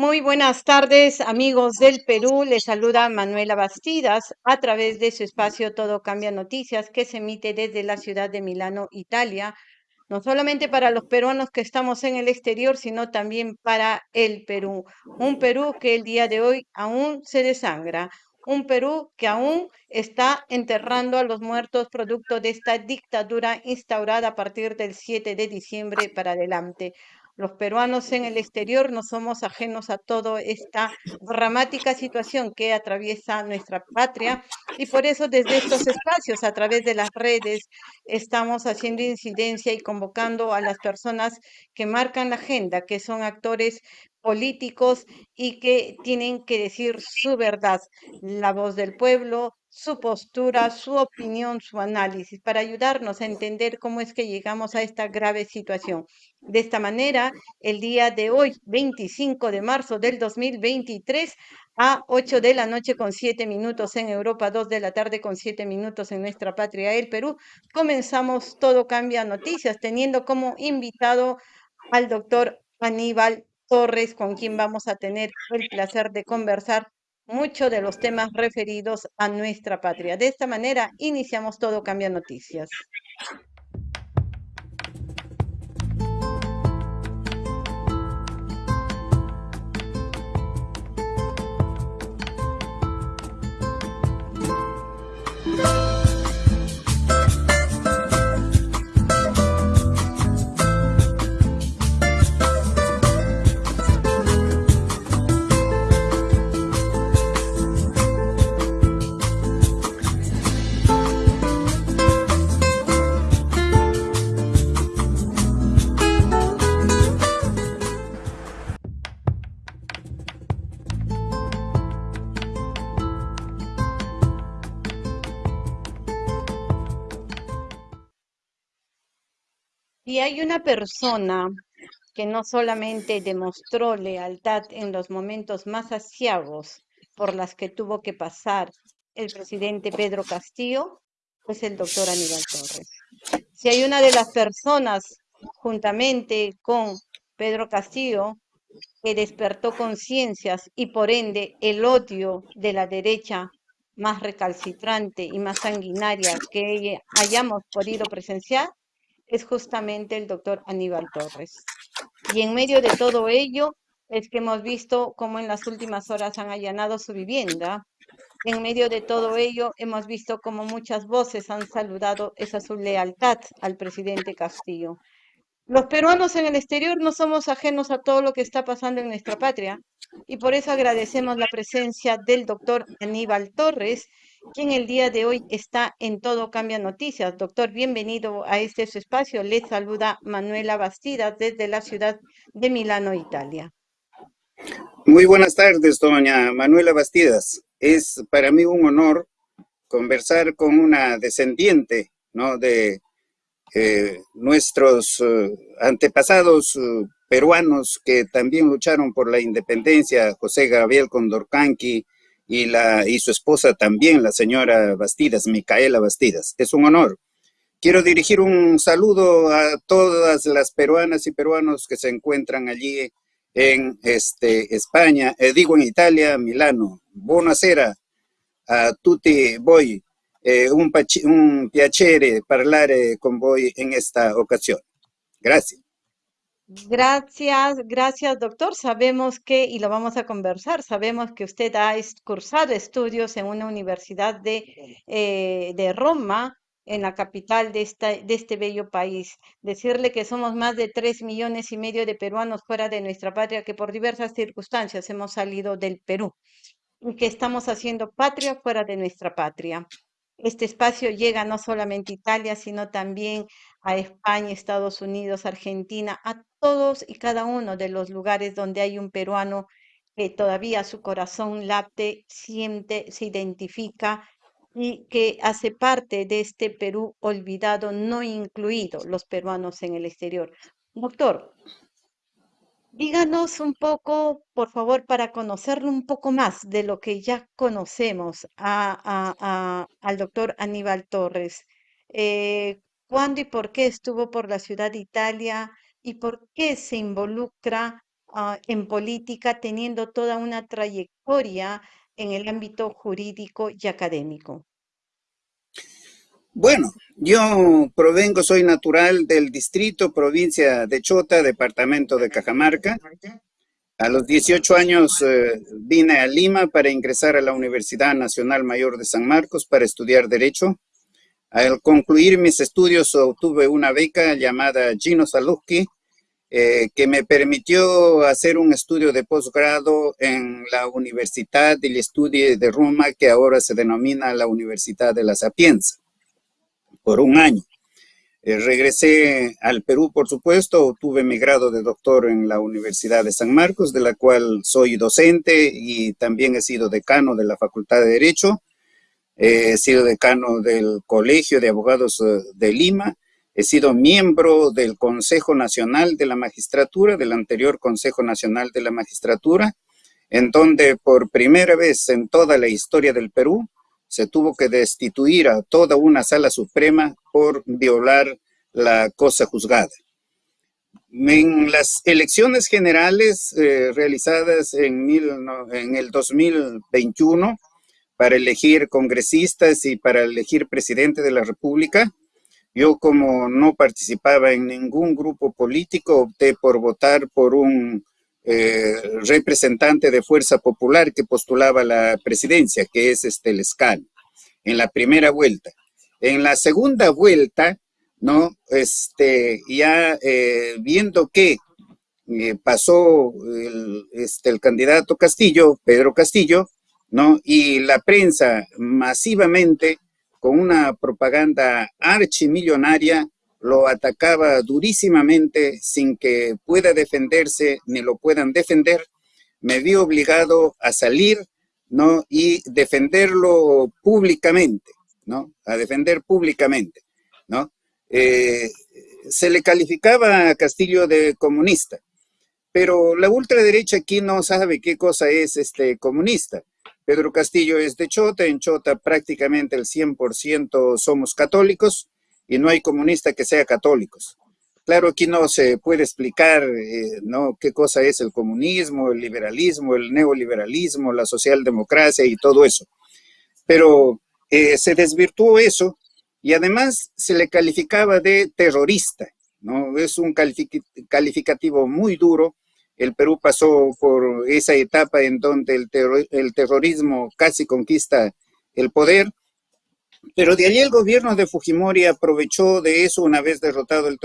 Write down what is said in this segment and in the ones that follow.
Muy buenas tardes, amigos del Perú. Les saluda Manuela Bastidas a través de su espacio Todo Cambia Noticias que se emite desde la ciudad de Milano, Italia. No solamente para los peruanos que estamos en el exterior, sino también para el Perú. Un Perú que el día de hoy aún se desangra. Un Perú que aún está enterrando a los muertos producto de esta dictadura instaurada a partir del 7 de diciembre para adelante. Los peruanos en el exterior no somos ajenos a toda esta dramática situación que atraviesa nuestra patria y por eso desde estos espacios, a través de las redes, estamos haciendo incidencia y convocando a las personas que marcan la agenda, que son actores políticos y que tienen que decir su verdad, la voz del pueblo, su postura, su opinión, su análisis, para ayudarnos a entender cómo es que llegamos a esta grave situación. De esta manera, el día de hoy, 25 de marzo del 2023, a 8 de la noche con 7 minutos en Europa, 2 de la tarde con 7 minutos en nuestra patria, el Perú, comenzamos Todo Cambia Noticias, teniendo como invitado al doctor Aníbal Torres, con quien vamos a tener el placer de conversar muchos de los temas referidos a nuestra patria. De esta manera, iniciamos Todo Cambia Noticias. Hay una persona que no solamente demostró lealtad en los momentos más asiagos por las que tuvo que pasar el presidente Pedro Castillo, pues el doctor Aníbal Torres. Si hay una de las personas, juntamente con Pedro Castillo, que despertó conciencias y por ende el odio de la derecha más recalcitrante y más sanguinaria que hayamos podido presenciar, es justamente el doctor Aníbal Torres. Y en medio de todo ello es que hemos visto cómo en las últimas horas han allanado su vivienda. En medio de todo ello hemos visto cómo muchas voces han saludado esa su lealtad al presidente Castillo. Los peruanos en el exterior no somos ajenos a todo lo que está pasando en nuestra patria y por eso agradecemos la presencia del doctor Aníbal Torres, quien el día de hoy está en Todo Cambia Noticias. Doctor, bienvenido a este espacio. Le saluda Manuela Bastida desde la ciudad de Milano, Italia. Muy buenas tardes, doña Manuela Bastidas. Es para mí un honor conversar con una descendiente de eh, nuestros eh, antepasados eh, peruanos que también lucharon por la independencia, José Gabriel Condorcanqui, y, la, y su esposa también, la señora Bastidas, Micaela Bastidas. Es un honor. Quiero dirigir un saludo a todas las peruanas y peruanos que se encuentran allí en este, España, eh, digo en Italia, Milano. Buonasera a tutti voi. Eh, un, un piacere parlare con voi en esta ocasión. Gracias. Gracias, gracias doctor. Sabemos que, y lo vamos a conversar, sabemos que usted ha cursado estudios en una universidad de, eh, de Roma, en la capital de, esta, de este bello país. Decirle que somos más de tres millones y medio de peruanos fuera de nuestra patria que por diversas circunstancias hemos salido del Perú y que estamos haciendo patria fuera de nuestra patria. Este espacio llega no solamente a Italia, sino también a España, Estados Unidos, Argentina, a todos y cada uno de los lugares donde hay un peruano que todavía su corazón late, siente, se identifica y que hace parte de este Perú olvidado, no incluido los peruanos en el exterior. Doctor, Díganos un poco, por favor, para conocerlo un poco más de lo que ya conocemos al doctor Aníbal Torres. Eh, ¿Cuándo y por qué estuvo por la ciudad de Italia y por qué se involucra ah, en política teniendo toda una trayectoria en el ámbito jurídico y académico? Bueno, yo provengo, soy natural del distrito, provincia de Chota, departamento de Cajamarca. A los 18 años eh, vine a Lima para ingresar a la Universidad Nacional Mayor de San Marcos para estudiar Derecho. Al concluir mis estudios obtuve una beca llamada Gino Saluski, eh, que me permitió hacer un estudio de posgrado en la Universidad del Estudio de Roma, que ahora se denomina la Universidad de la Sapienza por un año. Eh, regresé al Perú, por supuesto, tuve mi grado de doctor en la Universidad de San Marcos, de la cual soy docente y también he sido decano de la Facultad de Derecho. He sido decano del Colegio de Abogados eh, de Lima. He sido miembro del Consejo Nacional de la Magistratura, del anterior Consejo Nacional de la Magistratura, en donde por primera vez en toda la historia del Perú se tuvo que destituir a toda una sala suprema por violar la cosa juzgada. En las elecciones generales eh, realizadas en, en el 2021 para elegir congresistas y para elegir presidente de la República, yo como no participaba en ningún grupo político, opté por votar por un eh, representante de Fuerza Popular que postulaba la presidencia, que es este Lescal, en la primera vuelta. En la segunda vuelta, ¿no? Este, ya eh, viendo que eh, pasó el, este, el candidato Castillo, Pedro Castillo, ¿no? Y la prensa masivamente, con una propaganda archimillonaria, lo atacaba durísimamente sin que pueda defenderse ni lo puedan defender, me vi obligado a salir ¿no? y defenderlo públicamente, ¿no? a defender públicamente. ¿no? Eh, se le calificaba a Castillo de comunista, pero la ultraderecha aquí no sabe qué cosa es este comunista. Pedro Castillo es de Chota, en Chota prácticamente el 100% somos católicos, y no hay comunista que sea católicos. Claro, aquí no se puede explicar eh, ¿no? qué cosa es el comunismo, el liberalismo, el neoliberalismo, la socialdemocracia y todo eso. Pero eh, se desvirtuó eso y además se le calificaba de terrorista. ¿no? Es un calificativo muy duro. El Perú pasó por esa etapa en donde el, terrorismo casi conquista el poder pero de allí el gobierno de Fujimori aprovechó de eso una vez derrotado el,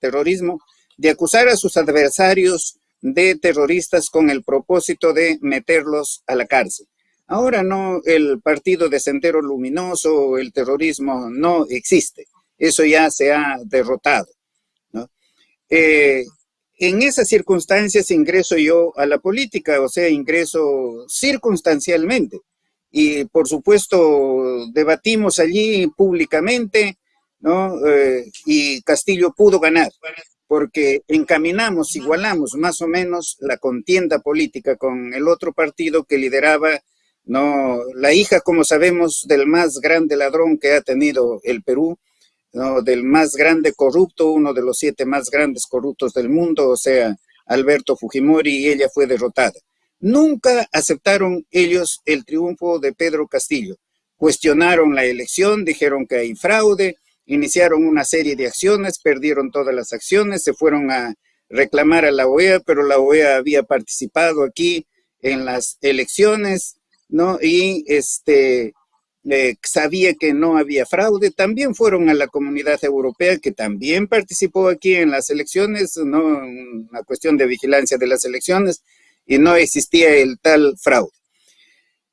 terrorismo, de acusar a sus adversarios de terroristas con el propósito de meterlos a la cárcel. Ahora no, el partido de Sendero Luminoso, el terrorismo no existe. Eso ya se ha derrotado. Eh, en esas circunstancias ingreso yo a la política, o sea, ingreso circunstancialmente y por supuesto debatimos allí públicamente, ¿no? Eh, y Castillo pudo ganar, porque encaminamos, igualamos más o menos la contienda política con el otro partido que lideraba, ¿no? La hija, como sabemos, del más grande ladrón que ha tenido el Perú, Del más grande corrupto, uno de los siete más grandes corruptos del mundo, o sea, Alberto Fujimori, y ella fue derrotada. Nunca aceptaron ellos el triunfo de Pedro Castillo. Cuestionaron la elección, dijeron que hay fraude, iniciaron una serie de acciones, perdieron todas las acciones, se fueron a reclamar a la OEA, pero la OEA había participado aquí en las elecciones, ¿no? Y este, eh, sabía que no había fraude. También fueron a la comunidad europea, que también participó aquí en las elecciones, ¿no? Una cuestión de vigilancia de las elecciones, y no existía el tal fraude.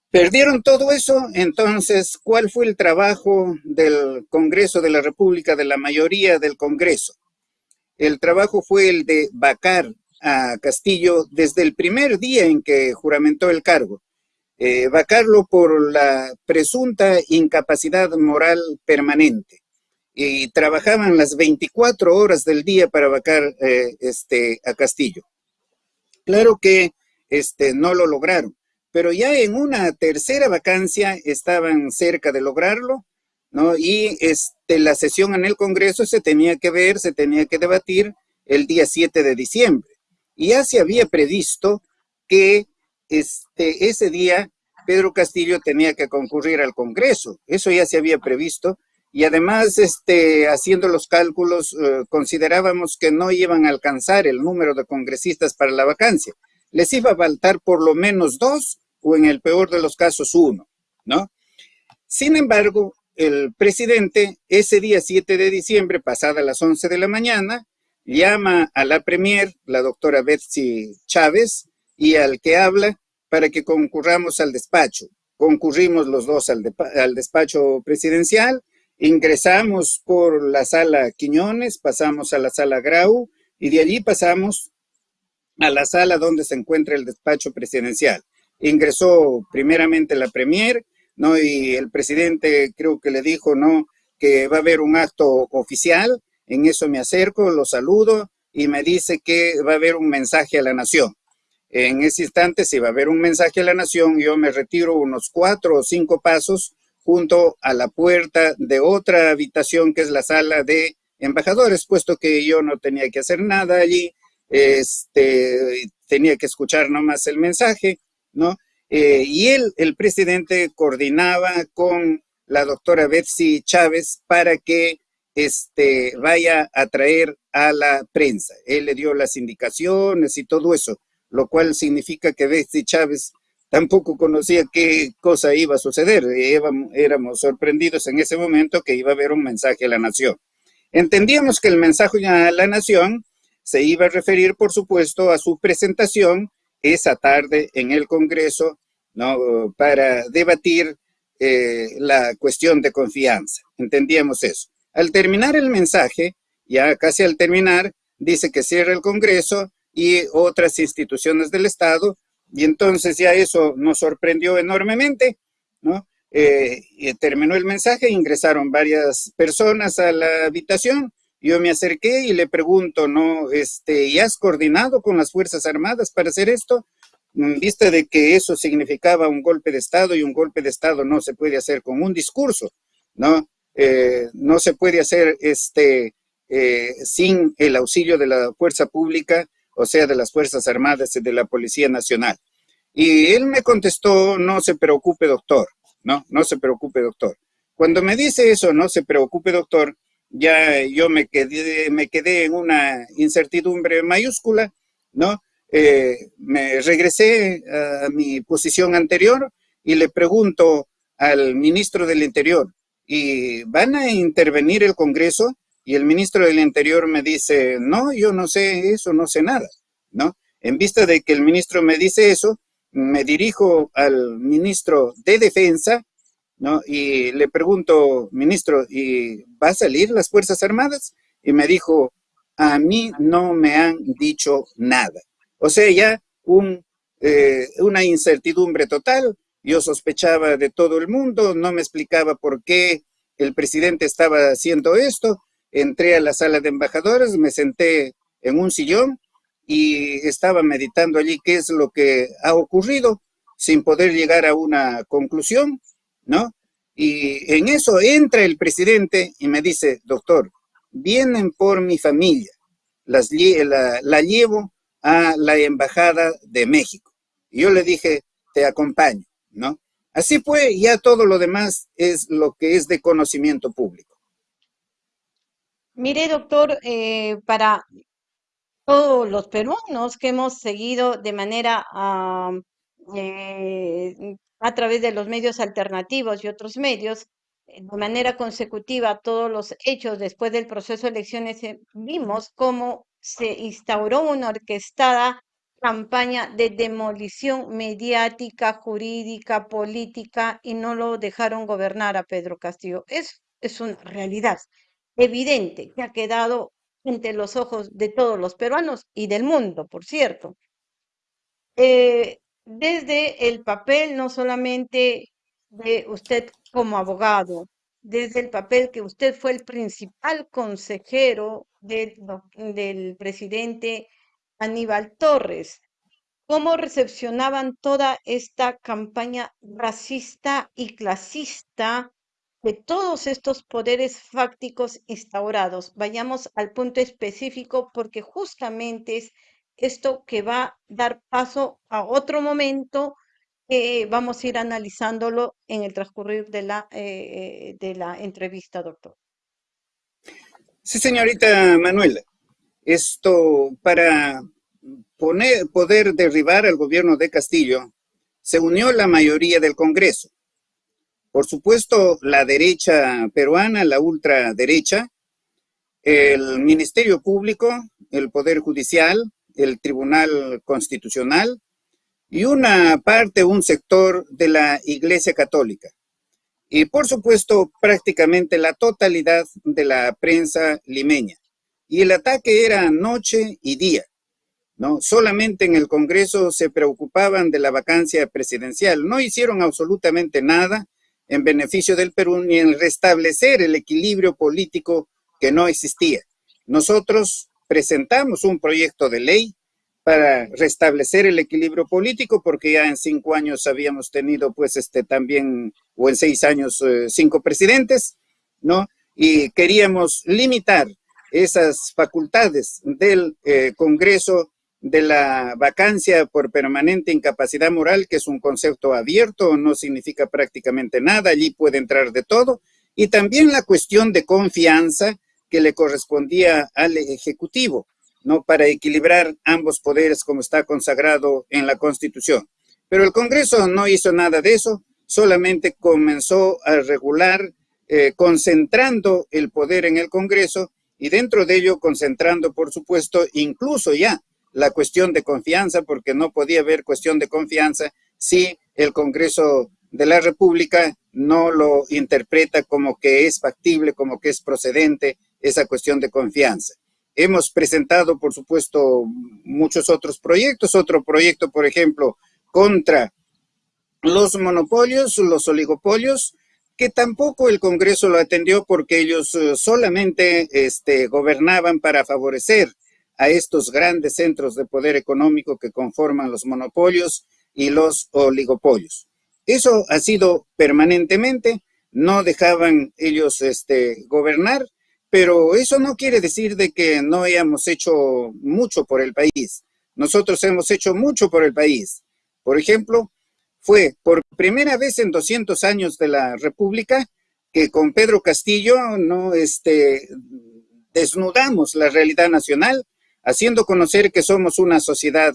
Perdieron todo eso, entonces, ¿cuál fue el trabajo del Congreso de la República, de la mayoría del Congreso? El trabajo fue el de vacar a Castillo desde el primer día en que juramentó el cargo. Eh, vacarlo por la presunta incapacidad moral permanente. Y trabajaban las 24 horas del día para vacar eh, este, a Castillo. Claro que este, no lo lograron. Pero ya en una tercera vacancia estaban cerca de lograrlo, ¿no? Y este, la sesión en el Congreso se tenía que ver, se tenía que debatir el día 7 de diciembre. Y ya se había previsto que este, ese día Pedro Castillo tenía que concurrir al Congreso. Eso ya se había previsto. Y además, este, haciendo los cálculos, eh, considerábamos que no iban a alcanzar el número de congresistas para la vacancia. Les iba a faltar por lo menos dos o en el peor de los casos uno, ¿no? Sin embargo, el presidente ese día 7 de diciembre, pasada las 11 de la mañana, llama a la premier, la doctora Betsy Chávez, y al que habla para que concurramos al despacho. Concurrimos los dos al, al despacho presidencial, ingresamos por la sala Quiñones, pasamos a la sala Grau y de allí pasamos a la sala donde se encuentra el despacho presidencial. Ingresó primeramente la premier, ¿no? Y el presidente creo que le dijo, ¿no? Que va a haber un acto oficial. En eso me acerco, lo saludo y me dice que va a haber un mensaje a la nación. En ese instante, si va a haber un mensaje a la nación, yo me retiro unos cuatro o cinco pasos junto a la puerta de otra habitación que es la sala de embajadores, puesto que yo no tenía que hacer nada allí, este, tenía que escuchar nomás el mensaje, ¿no? Eh, y él, el presidente, coordinaba con la doctora Betsy Chávez para que este, vaya a traer a la prensa. Él le dio las indicaciones y todo eso, lo cual significa que Betsy Chávez tampoco conocía qué cosa iba a suceder. Éramos sorprendidos en ese momento que iba a haber un mensaje a la nación. Entendíamos que el mensaje a la nación se iba a referir, por supuesto, a su presentación esa tarde en el Congreso ¿no? para debatir eh, la cuestión de confianza. Entendíamos eso. Al terminar el mensaje, ya casi al terminar, dice que cierra el Congreso y otras instituciones del Estado, y entonces ya eso nos sorprendió enormemente, ¿no? Eh, y terminó el mensaje, ingresaron varias personas a la habitación, yo me acerqué y le pregunto, ¿no? Este, ¿y has coordinado con las Fuerzas Armadas para hacer esto? En vista de que eso significaba un golpe de Estado y un golpe de Estado no se puede hacer con un discurso, ¿no? Eh, no se puede hacer este, eh, sin el auxilio de la fuerza pública, o sea, de las Fuerzas Armadas y de la Policía Nacional. Y él me contestó, no se preocupe, doctor, no, no se preocupe, doctor. Cuando me dice eso, no se preocupe, doctor, ya yo me quedé, en una incertidumbre mayúscula, ¿no? Eh, me regresé a mi posición anterior y le pregunto al ministro del Interior, ¿y van a intervenir el Congreso? Y el ministro del Interior me dice, no, yo no sé eso, no sé nada, ¿no? En vista de que el ministro me dice eso, me dirijo al ministro de Defensa, ¿no? Y le pregunto, ministro, ¿y va a salir las Fuerzas Armadas? Y me dijo, a mí no me han dicho nada. O sea, ya un, eh, una incertidumbre total. Yo sospechaba de todo el mundo, no me explicaba por qué el presidente estaba haciendo esto. Entré a la sala de embajadores, me senté en un sillón y estaba meditando allí qué es lo que ha ocurrido sin poder llegar a una conclusión, ¿no? Y en eso entra el presidente y me dice, doctor, vienen por mi familia, las, la, llevo a la Embajada de México. Yo le dije, te acompaño, ¿no? Así fue, ya todo lo demás es lo que es de conocimiento público. Mire, doctor, eh, para todos los peruanos que hemos seguido de manera eh, a través de los medios alternativos y otros medios, eh, de manera consecutiva todos los hechos después del proceso de elecciones, vimos cómo se instauró una orquestada campaña de demolición mediática, jurídica, política y no lo dejaron gobernar a Pedro Castillo. Es, es una realidad evidente que ha quedado entre los ojos de todos los peruanos y del mundo, por cierto. Eh, desde el papel no solamente de usted como abogado, desde el papel que usted fue el principal consejero del, presidente Aníbal Torres. ¿Cómo recepcionaban toda esta campaña racista y clasista de todos estos poderes fácticos instaurados? Vayamos al punto específico porque justamente es esto que va a dar paso a otro momento que vamos a ir analizándolo en el transcurrir de la, eh, de la entrevista, doctor. Sí, señorita Manuela. Esto, para poner, poder derribar al gobierno de Castillo, se unió la mayoría del Congreso. Por supuesto, la derecha peruana, la ultraderecha, el Ministerio Público, el Poder Judicial, el Tribunal Constitucional y una parte, un sector de la Iglesia Católica. Y por supuesto, prácticamente la totalidad de la prensa limeña. Y el ataque era noche y día. ¿no? Solamente en el Congreso se preocupaban de la vacancia presidencial. No hicieron absolutamente nada en beneficio del Perú ni en restablecer el equilibrio político que no existía. Nosotros presentamos un proyecto de ley para restablecer el equilibrio político, porque ya en cinco años habíamos tenido, pues, este también, o en seis años, eh, cinco presidentes, ¿no? Y queríamos limitar esas facultades del eh, Congreso de la vacancia por permanente incapacidad moral, que es un concepto abierto, no significa prácticamente nada, allí puede entrar de todo, y también la cuestión de confianza que le correspondía al Ejecutivo, ¿no? Para equilibrar ambos poderes como está consagrado en la Constitución. Pero el Congreso no hizo nada de eso, solamente comenzó a regular, eh, concentrando el poder en el Congreso y dentro de ello concentrando, por supuesto, incluso ya la cuestión de confianza, porque no podía haber cuestión de confianza si el Congreso de la República no lo interpreta como que es factible, como que es procedente esa cuestión de confianza. Hemos presentado, por supuesto, muchos otros proyectos. Otro proyecto, por ejemplo, contra los monopolios, los oligopolios, que tampoco el Congreso lo atendió porque ellos eh, solamente este, gobernaban para favorecer a estos grandes centros de poder económico que conforman los monopolios y los oligopolios. Eso ha sido permanentemente, no dejaban ellos este, gobernar, pero eso no quiere decir de que no hayamos hecho mucho por el país. Nosotros hemos hecho mucho por el país. Por ejemplo, fue por primera vez en 200 años de la República que con Pedro Castillo no este, desnudamos la realidad nacional haciendo conocer que somos una sociedad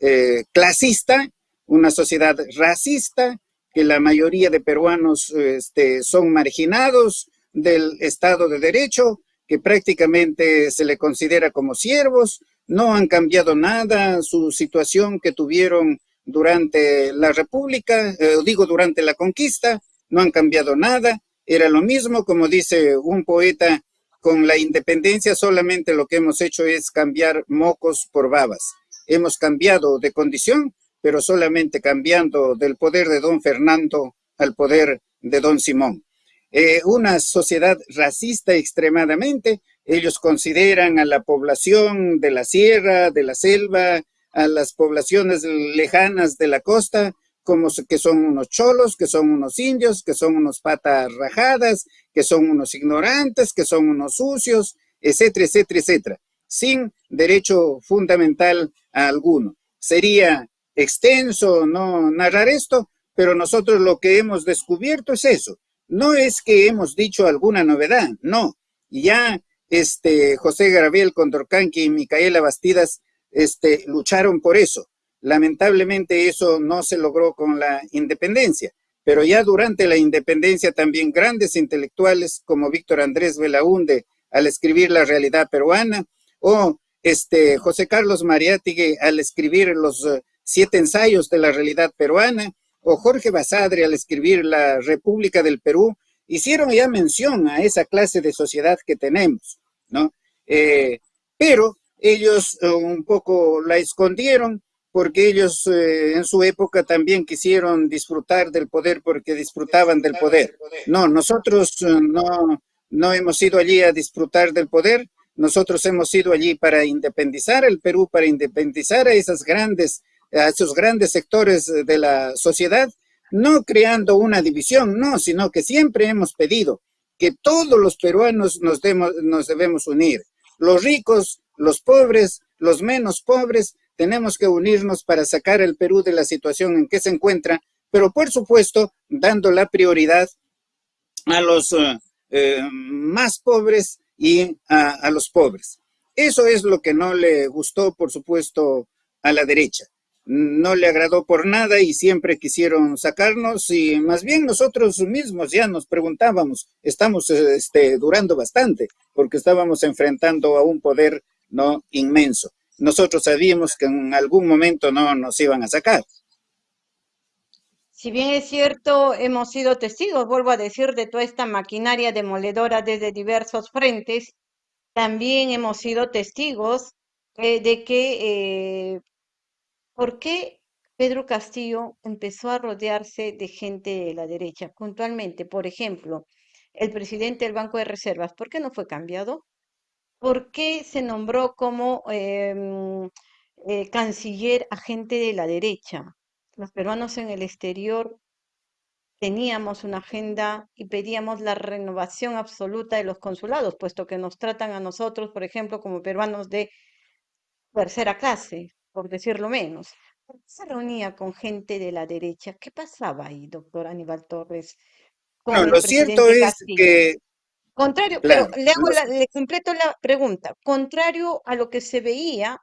eh, clasista, una sociedad racista, que la mayoría de peruanos este, son marginados del Estado de Derecho, que prácticamente se le considera como siervos, no han cambiado nada su situación que tuvieron durante la República, eh, digo durante la conquista, no han cambiado nada, era lo mismo, como dice un poeta, con la independencia solamente lo que hemos hecho es cambiar mocos por babas. Hemos cambiado de condición, pero solamente cambiando del poder de don Fernando al poder de don Simón. Eh, una sociedad racista extremadamente, ellos consideran a la población de la sierra, de la selva, a las poblaciones lejanas de la costa, como que son unos cholos, que son unos indios, que son unos patas rajadas, que son unos ignorantes, que son unos sucios, etcétera, etcétera, etcétera, sin derecho fundamental a alguno. Sería extenso no narrar esto, pero nosotros lo que hemos descubierto es eso. No es que hemos dicho alguna novedad, no. Ya este, José Gabriel Condorcanqui y Micaela Bastidas este, lucharon por eso. Lamentablemente eso no se logró con la independencia, pero ya durante la independencia también grandes intelectuales como Víctor Andrés Belaunde al escribir La realidad peruana o este José Carlos Mariátigue al escribir los eh, siete ensayos de la realidad peruana o Jorge Basadre al escribir La República del Perú, hicieron ya mención a esa clase de sociedad que tenemos, ¿no? Eh, pero ellos eh, un poco la escondieron porque ellos eh, en su época también quisieron disfrutar del poder porque disfrutaban del poder. No, nosotros eh, no, no hemos ido allí a disfrutar del poder, nosotros hemos ido allí para independizar el Perú, para independizar a esas grandes, a esos grandes sectores de la sociedad, no creando una división, no, sino que siempre hemos pedido que todos los peruanos nos, demos, nos debemos unir, los ricos, los pobres, los menos pobres, tenemos que unirnos para sacar al Perú de la situación en que se encuentra, pero por supuesto dando la prioridad a los eh, eh, más pobres y a los pobres. Eso es lo que no le gustó, por supuesto, a la derecha no le agradó por nada y siempre quisieron sacarnos y más bien nosotros mismos ya nos preguntábamos, estamos este, durando bastante porque estábamos enfrentando a un poder no inmenso. Nosotros sabíamos que en algún momento no nos iban a sacar. Si bien es cierto, hemos sido testigos, vuelvo a decir, de toda esta maquinaria demoledora desde diversos frentes, también hemos sido testigos eh, de que eh, ¿Por qué Pedro Castillo empezó a rodearse de gente de la derecha? Puntualmente, por ejemplo, el presidente del Banco de Reservas, ¿por qué no fue cambiado? ¿Por qué se nombró como em, eh, canciller a gente de la derecha? Los peruanos en el exterior teníamos una agenda y pedíamos la renovación absoluta de los consulados, puesto que nos tratan a nosotros, por ejemplo, como peruanos de tercera clase por decirlo menos. Se reunía con gente de la derecha. ¿Qué pasaba ahí, doctor Aníbal Torres? no, lo cierto es que... Contrario, pero le, hago le completo la pregunta. Contrario a lo que se veía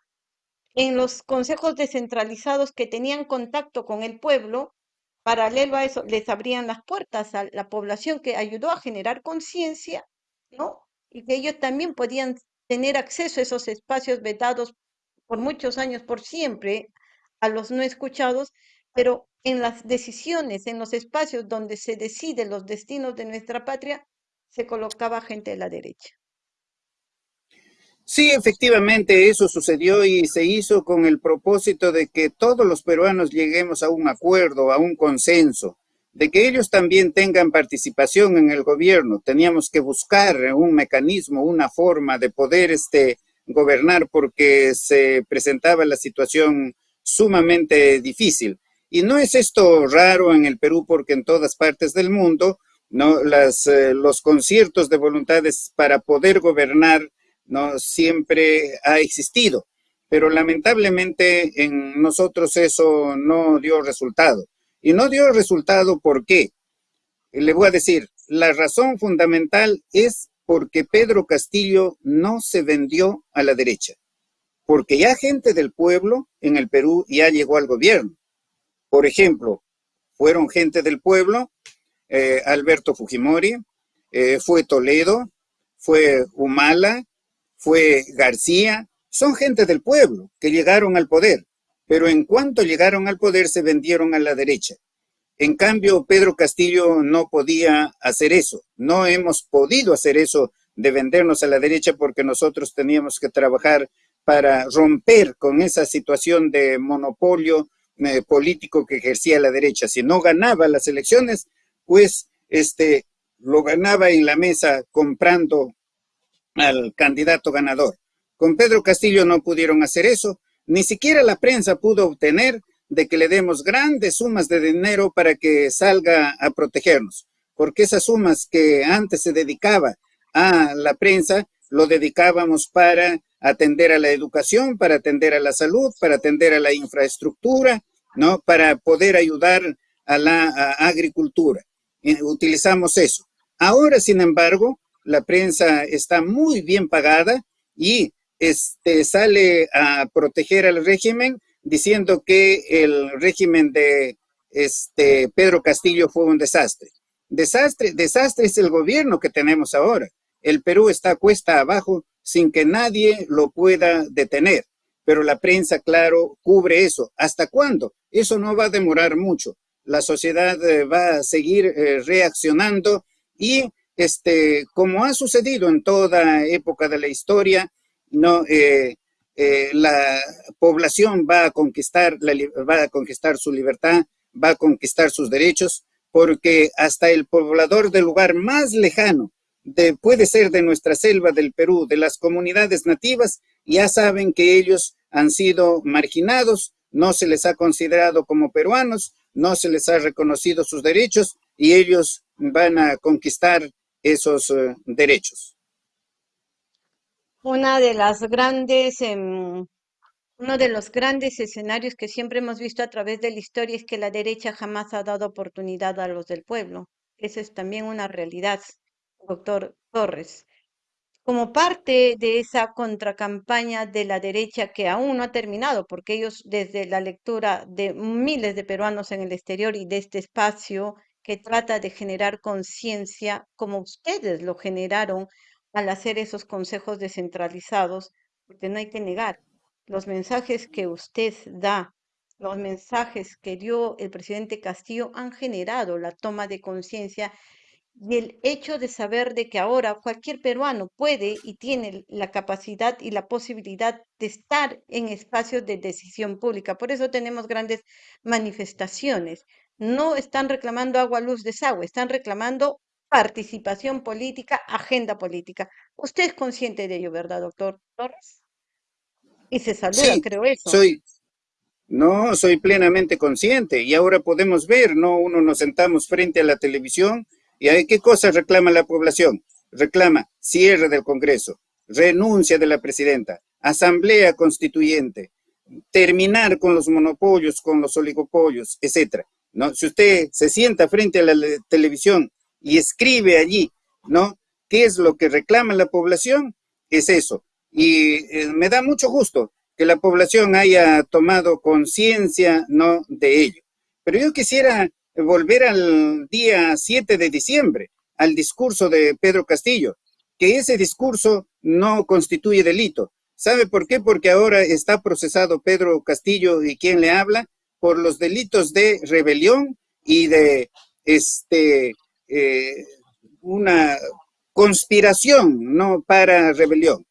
en los consejos descentralizados que tenían contacto con el pueblo, paralelo a eso, les abrían las puertas a la población que ayudó a generar conciencia, ¿no? Y que ellos también podían tener acceso a esos espacios vetados por muchos años, por siempre, a los no escuchados, pero en las decisiones, en los espacios donde se deciden los destinos de nuestra patria, se colocaba gente de la derecha. Sí, efectivamente, eso sucedió y se hizo con el propósito de que todos los peruanos lleguemos a un acuerdo, a un consenso, de que ellos también tengan participación en el gobierno. Teníamos que buscar un mecanismo, una forma de poder este, gobernar porque se presentaba la situación sumamente difícil. Y no es esto raro en el Perú porque en todas partes del mundo ¿no? Eh, los conciertos de voluntades para poder gobernar ¿no? siempre ha existido. Pero lamentablemente en nosotros eso no dio resultado. Y no dio resultado ¿por qué? Le voy a decir, la razón fundamental es porque Pedro Castillo no se vendió a la derecha, porque ya gente del pueblo en el Perú ya llegó al gobierno. Por ejemplo, fueron gente del pueblo, eh, Alberto Fujimori, eh, fue Toledo, fue Humala, fue García, son gente del pueblo que llegaron al poder, pero en cuanto llegaron al poder se vendieron a la derecha. En cambio, Pedro Castillo no podía hacer eso. No hemos podido hacer eso de vendernos a la derecha porque nosotros teníamos que trabajar para romper con esa situación de monopolio eh, político que ejercía la derecha. Si no ganaba las elecciones, pues este, lo ganaba en la mesa comprando al candidato ganador. Con Pedro Castillo no pudieron hacer eso, ni siquiera la prensa pudo obtener de que le demos grandes sumas de dinero para que salga a protegernos, porque esas sumas que antes se dedicaba a la prensa, lo dedicábamos para atender a la educación, para atender a la salud, para atender a la infraestructura, ¿no? Para poder ayudar a la agricultura. Utilizamos eso. Ahora, sin embargo, la prensa está muy bien pagada y este, sale a proteger al régimen diciendo que el régimen de este, Pedro Castillo fue un desastre. Desastre, desastre es el gobierno que tenemos ahora. El Perú está cuesta abajo sin que nadie lo pueda detener. Pero la prensa, claro, cubre eso. ¿Hasta cuándo? Eso no va a demorar mucho. La sociedad eh, va a seguir eh, reaccionando. Y, este, como ha sucedido en toda época de la historia, no, eh, la población va a, conquistar va a conquistar su libertad, va a conquistar sus derechos, porque hasta el poblador del lugar más lejano, de, puede ser de nuestra selva del Perú, de las comunidades nativas, ya saben que ellos han sido marginados, no se les ha considerado como peruanos, no se les ha reconocido sus derechos y ellos van a conquistar esos eh, derechos una de las grandes em, Uno de los grandes escenarios que siempre hemos visto a través de la historia es que la derecha jamás ha dado oportunidad a los del pueblo. Esa es también una realidad, doctor Torres como parte de esa contracampaña de la derecha que aún no ha terminado, porque ellos desde la lectura de miles de peruanos en el exterior y de este espacio que trata de generar conciencia, como ustedes lo generaron al hacer esos consejos descentralizados, porque no hay que negar, los mensajes que usted da, los mensajes que dio el presidente Castillo han generado la toma de conciencia y el hecho de saber de que ahora cualquier peruano puede y tiene la capacidad y la posibilidad de estar en espacios de decisión pública. Por eso tenemos grandes manifestaciones. No están reclamando agua, luz, desagüe, están reclamando participación política, agenda política. Usted es consciente de ello, ¿verdad, doctor Torres? Y se saluda, creo eso. Soy, no, soy plenamente consciente y ahora podemos ver, ¿no? Uno nos sentamos frente a la televisión ¿Y qué cosa reclama la población? Reclama cierre del Congreso, renuncia de la presidenta, asamblea constituyente, terminar con los monopolios, con los oligopolios, etc. ¿no? Si usted se sienta frente a la televisión y escribe allí, ¿no? ¿Qué es lo que reclama la población? Es eso. Y eh, me da mucho gusto que la población haya tomado conciencia, ¿no? De ello. Pero yo quisiera volver al día 7 de diciembre, al discurso de Pedro Castillo, que ese discurso no constituye delito. ¿Sabe por qué? Porque ahora está procesado Pedro Castillo y quien le habla por los delitos de rebelión y de este eh, una conspiración no para rebelión.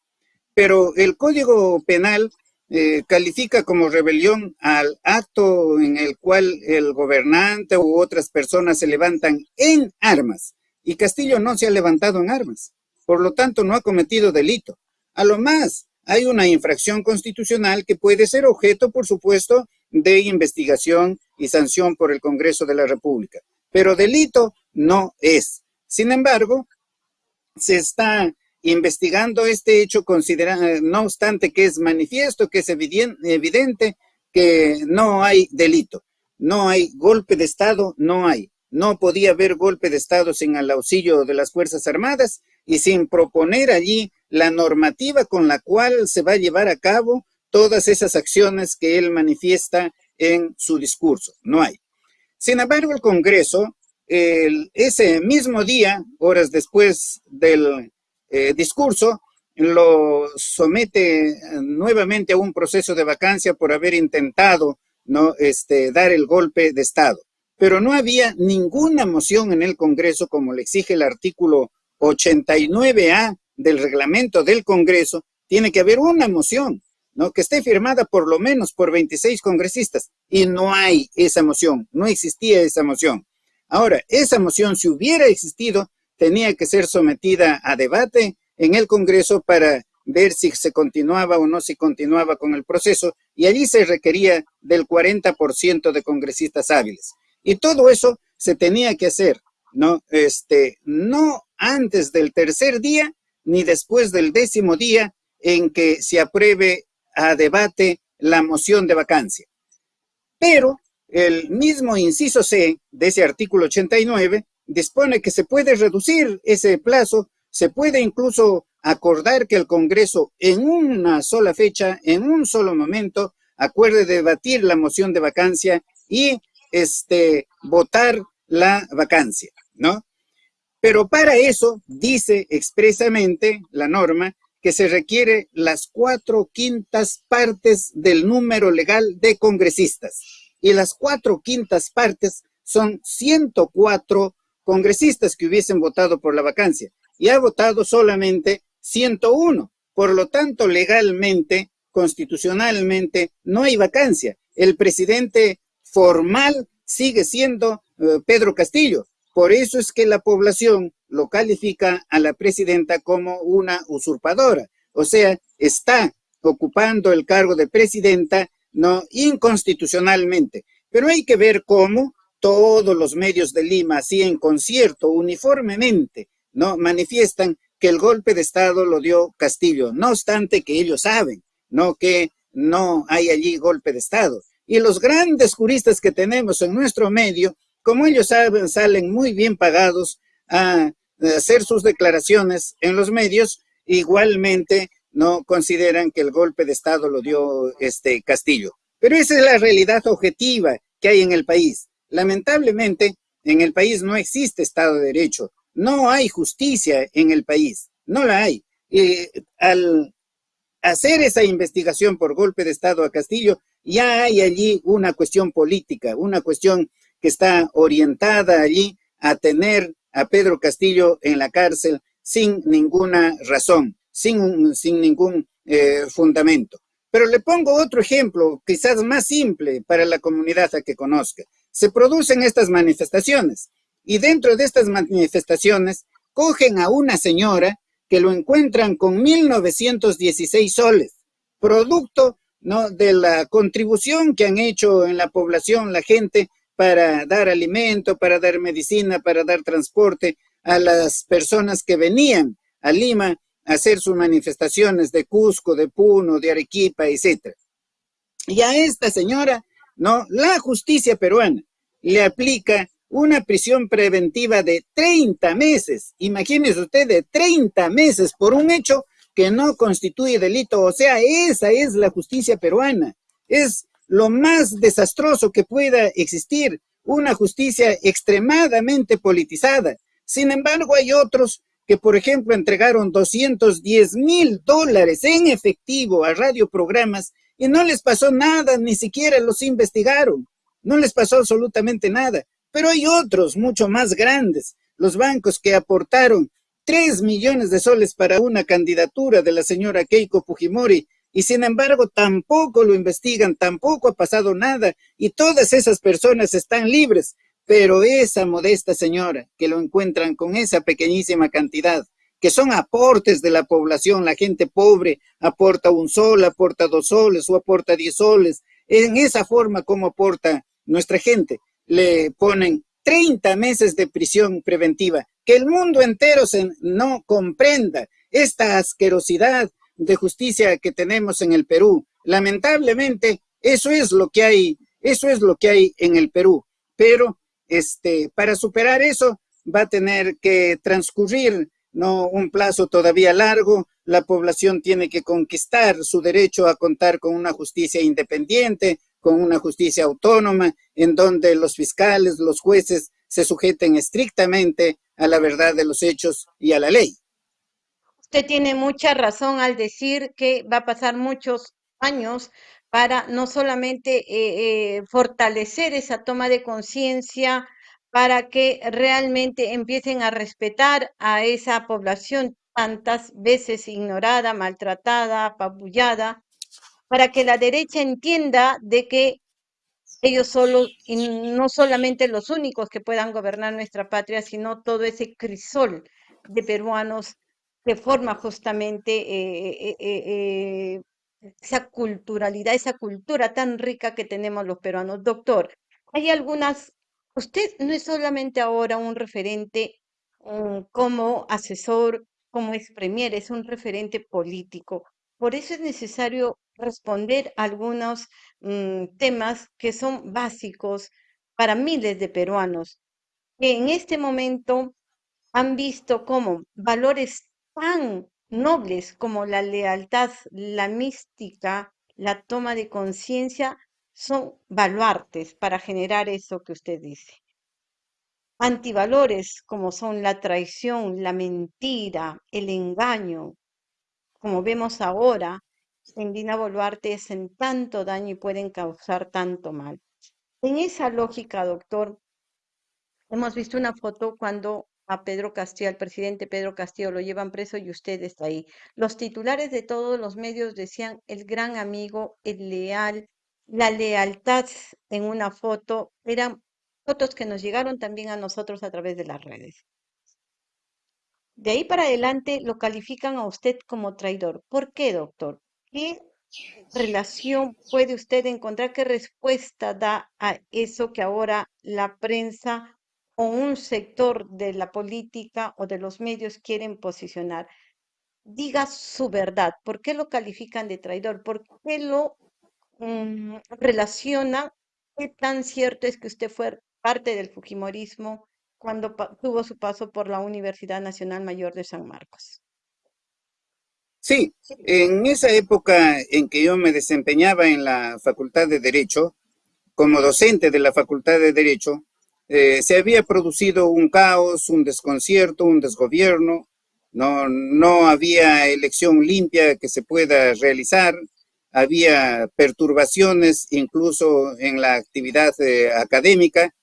Pero el Código Penal eh, califica como rebelión al acto en el cual el gobernante u otras personas se levantan en armas. Y Castillo no se ha levantado en armas. Por lo tanto, no ha cometido delito. A lo más, hay una infracción constitucional que puede ser objeto, por supuesto, de investigación y sanción por el Congreso de la República. Pero delito no es. Sin embargo, se está investigando este hecho, considera, no obstante que es manifiesto, que es evidente que no hay delito, no hay golpe de Estado, no hay. No podía haber golpe de Estado sin el auxilio de las Fuerzas Armadas y sin proponer allí la normativa con la cual se va a llevar a cabo todas esas acciones que él manifiesta en su discurso. No hay. Sin embargo, el Congreso, ese mismo día, horas después del eh, discurso, lo somete nuevamente a un proceso de vacancia por haber intentado ¿no? este, dar el golpe de Estado. Pero no había ninguna moción en el Congreso, como le exige el artículo 89A del reglamento del Congreso, tiene que haber una moción, ¿no? Que esté firmada por lo menos por 26 congresistas. Y no hay esa moción, no existía esa moción. Ahora, esa moción, si hubiera existido, tenía que ser sometida a debate en el Congreso para ver si se continuaba o no se continuaba con el proceso y allí se requería del 40% de congresistas hábiles. Y todo eso se tenía que hacer, ¿no? Este, no antes del tercer día ni después del décimo día en que se apruebe a debate la moción de vacancia. Pero el mismo inciso C de ese artículo 89 dispone que se puede reducir ese plazo, se puede incluso acordar que el Congreso en una sola fecha, en un solo momento, acuerde debatir la moción de vacancia y este, votar la vacancia, ¿no? Pero para eso dice expresamente la norma que se requiere las cuatro quintas partes del número legal de congresistas. Y las cuatro quintas partes son 104 congresistas que hubiesen votado por la vacancia y ha votado solamente 101. Por lo tanto, legalmente, constitucionalmente, no hay vacancia. El presidente formal sigue siendo eh, Pedro Castillo. Por eso es que la población lo califica a la presidenta como una usurpadora. O sea, está ocupando el cargo de presidenta no inconstitucionalmente. Pero hay que ver cómo todos los medios de Lima, así en concierto, uniformemente, ¿no? Manifiestan que el golpe de Estado lo dio Castillo, no obstante que ellos saben, ¿no? Que no hay allí golpe de Estado. Y los grandes juristas que tenemos en nuestro medio, como ellos saben, salen muy bien pagados a hacer sus declaraciones en los medios, igualmente no consideran que el golpe de Estado lo dio este Castillo. Pero esa es la realidad objetiva que hay en el país. Lamentablemente, en el país no existe Estado de Derecho, no hay justicia en el país, no la hay. Al hacer esa investigación por golpe de Estado a Castillo, ya hay allí una cuestión política, una cuestión que está orientada allí a tener a Pedro Castillo en la cárcel sin ninguna razón, sin, sin ningún eh, fundamento. Pero le pongo otro ejemplo, quizás más simple para la comunidad a que conozca. Se producen estas manifestaciones y dentro de estas manifestaciones cogen a una señora que lo encuentran con 1.916 soles, producto ¿no? de la contribución que han hecho en la población la gente para dar alimento, para dar medicina, para dar transporte a las personas que venían a Lima a hacer sus manifestaciones de Cusco, de Puno, de Arequipa, etc. Y a esta señora, ¿no? La justicia peruana le aplica una prisión preventiva de 30 meses. Imagínese usted, de 30 meses por un hecho que no constituye delito. O sea, esa es la justicia peruana. Es lo más desastroso que pueda existir, una justicia extremadamente politizada. Sin embargo, hay otros que, por ejemplo, entregaron 210 mil dólares en efectivo a radioprogramas y no les pasó nada, ni siquiera los investigaron. No les pasó absolutamente nada. Pero hay otros mucho más grandes, los bancos que aportaron 3 millones de soles para una candidatura de la señora Keiko Fujimori y sin embargo tampoco lo investigan, tampoco ha pasado nada y todas esas personas están libres, pero esa modesta señora que lo encuentran con esa pequeñísima cantidad, que son aportes de la población, la gente pobre aporta un sol, aporta dos soles o aporta diez soles, en esa forma como aporta nuestra gente, le ponen 30 meses de prisión preventiva, que el mundo entero se no comprenda esta asquerosidad, de justicia que tenemos en el Perú. Lamentablemente, eso es lo que hay, eso es lo que hay en el Perú. Pero este, para superar eso va a tener que transcurrir no un plazo todavía largo, la población tiene que conquistar su derecho a contar con una justicia independiente, con una justicia autónoma, en donde los fiscales, los jueces se sujeten estrictamente a la verdad de los hechos y a la ley. Usted tiene mucha razón al decir que va a pasar muchos años para no solamente eh, eh, fortalecer esa toma de conciencia, para que realmente empiecen a respetar a esa población tantas veces ignorada, maltratada, apabullada, para que la derecha entienda de que ellos solo, y no solamente los únicos que puedan gobernar nuestra patria, sino todo ese crisol de peruanos que forma justamente eh, eh, eh, esa culturalidad, esa cultura tan rica que tenemos los peruanos. Doctor, hay algunas, usted no es solamente ahora un referente como asesor, como ex premier, es un referente político. Por eso es necesario responder algunos mm, temas que son básicos para miles de peruanos que en este momento han visto como valores tan nobles como la lealtad, la mística, la toma de conciencia, son baluartes para generar eso que usted dice. Antivalores como son la traición, la mentira, el engaño, como vemos ahora, en Dina Boluarte hacen tanto daño y pueden causar tanto mal. En esa lógica, doctor, hemos visto una foto cuando a Pedro Castillo, al presidente Pedro Castillo, lo llevan preso y usted está ahí. Los titulares de todos los medios decían el gran amigo, el leal, la lealtad en una foto, eran fotos que nos llegaron también a nosotros a través de las redes. De ahí para adelante lo califican a usted como traidor. ¿Por qué, doctor? ¿Qué relación puede usted encontrar? ¿Qué respuesta da a eso que ahora la prensa o un sector de la política o de los medios quieren posicionar. Diga su verdad. ¿Por qué lo califican de traidor? ¿Por qué lo mm, relaciona qué tan cierto es que usted fue parte del Fujimorismo cuando tuvo su paso por la Universidad Nacional Mayor de San Marcos. Sí, en esa época en que yo me desempeñaba en la Facultad de Derecho, como docente de la Facultad de Derecho, eh, se había producido un caos, un desconcierto, un desgobierno, no, no había elección limpia que se pueda realizar, había perturbaciones incluso en la actividad eh, académica,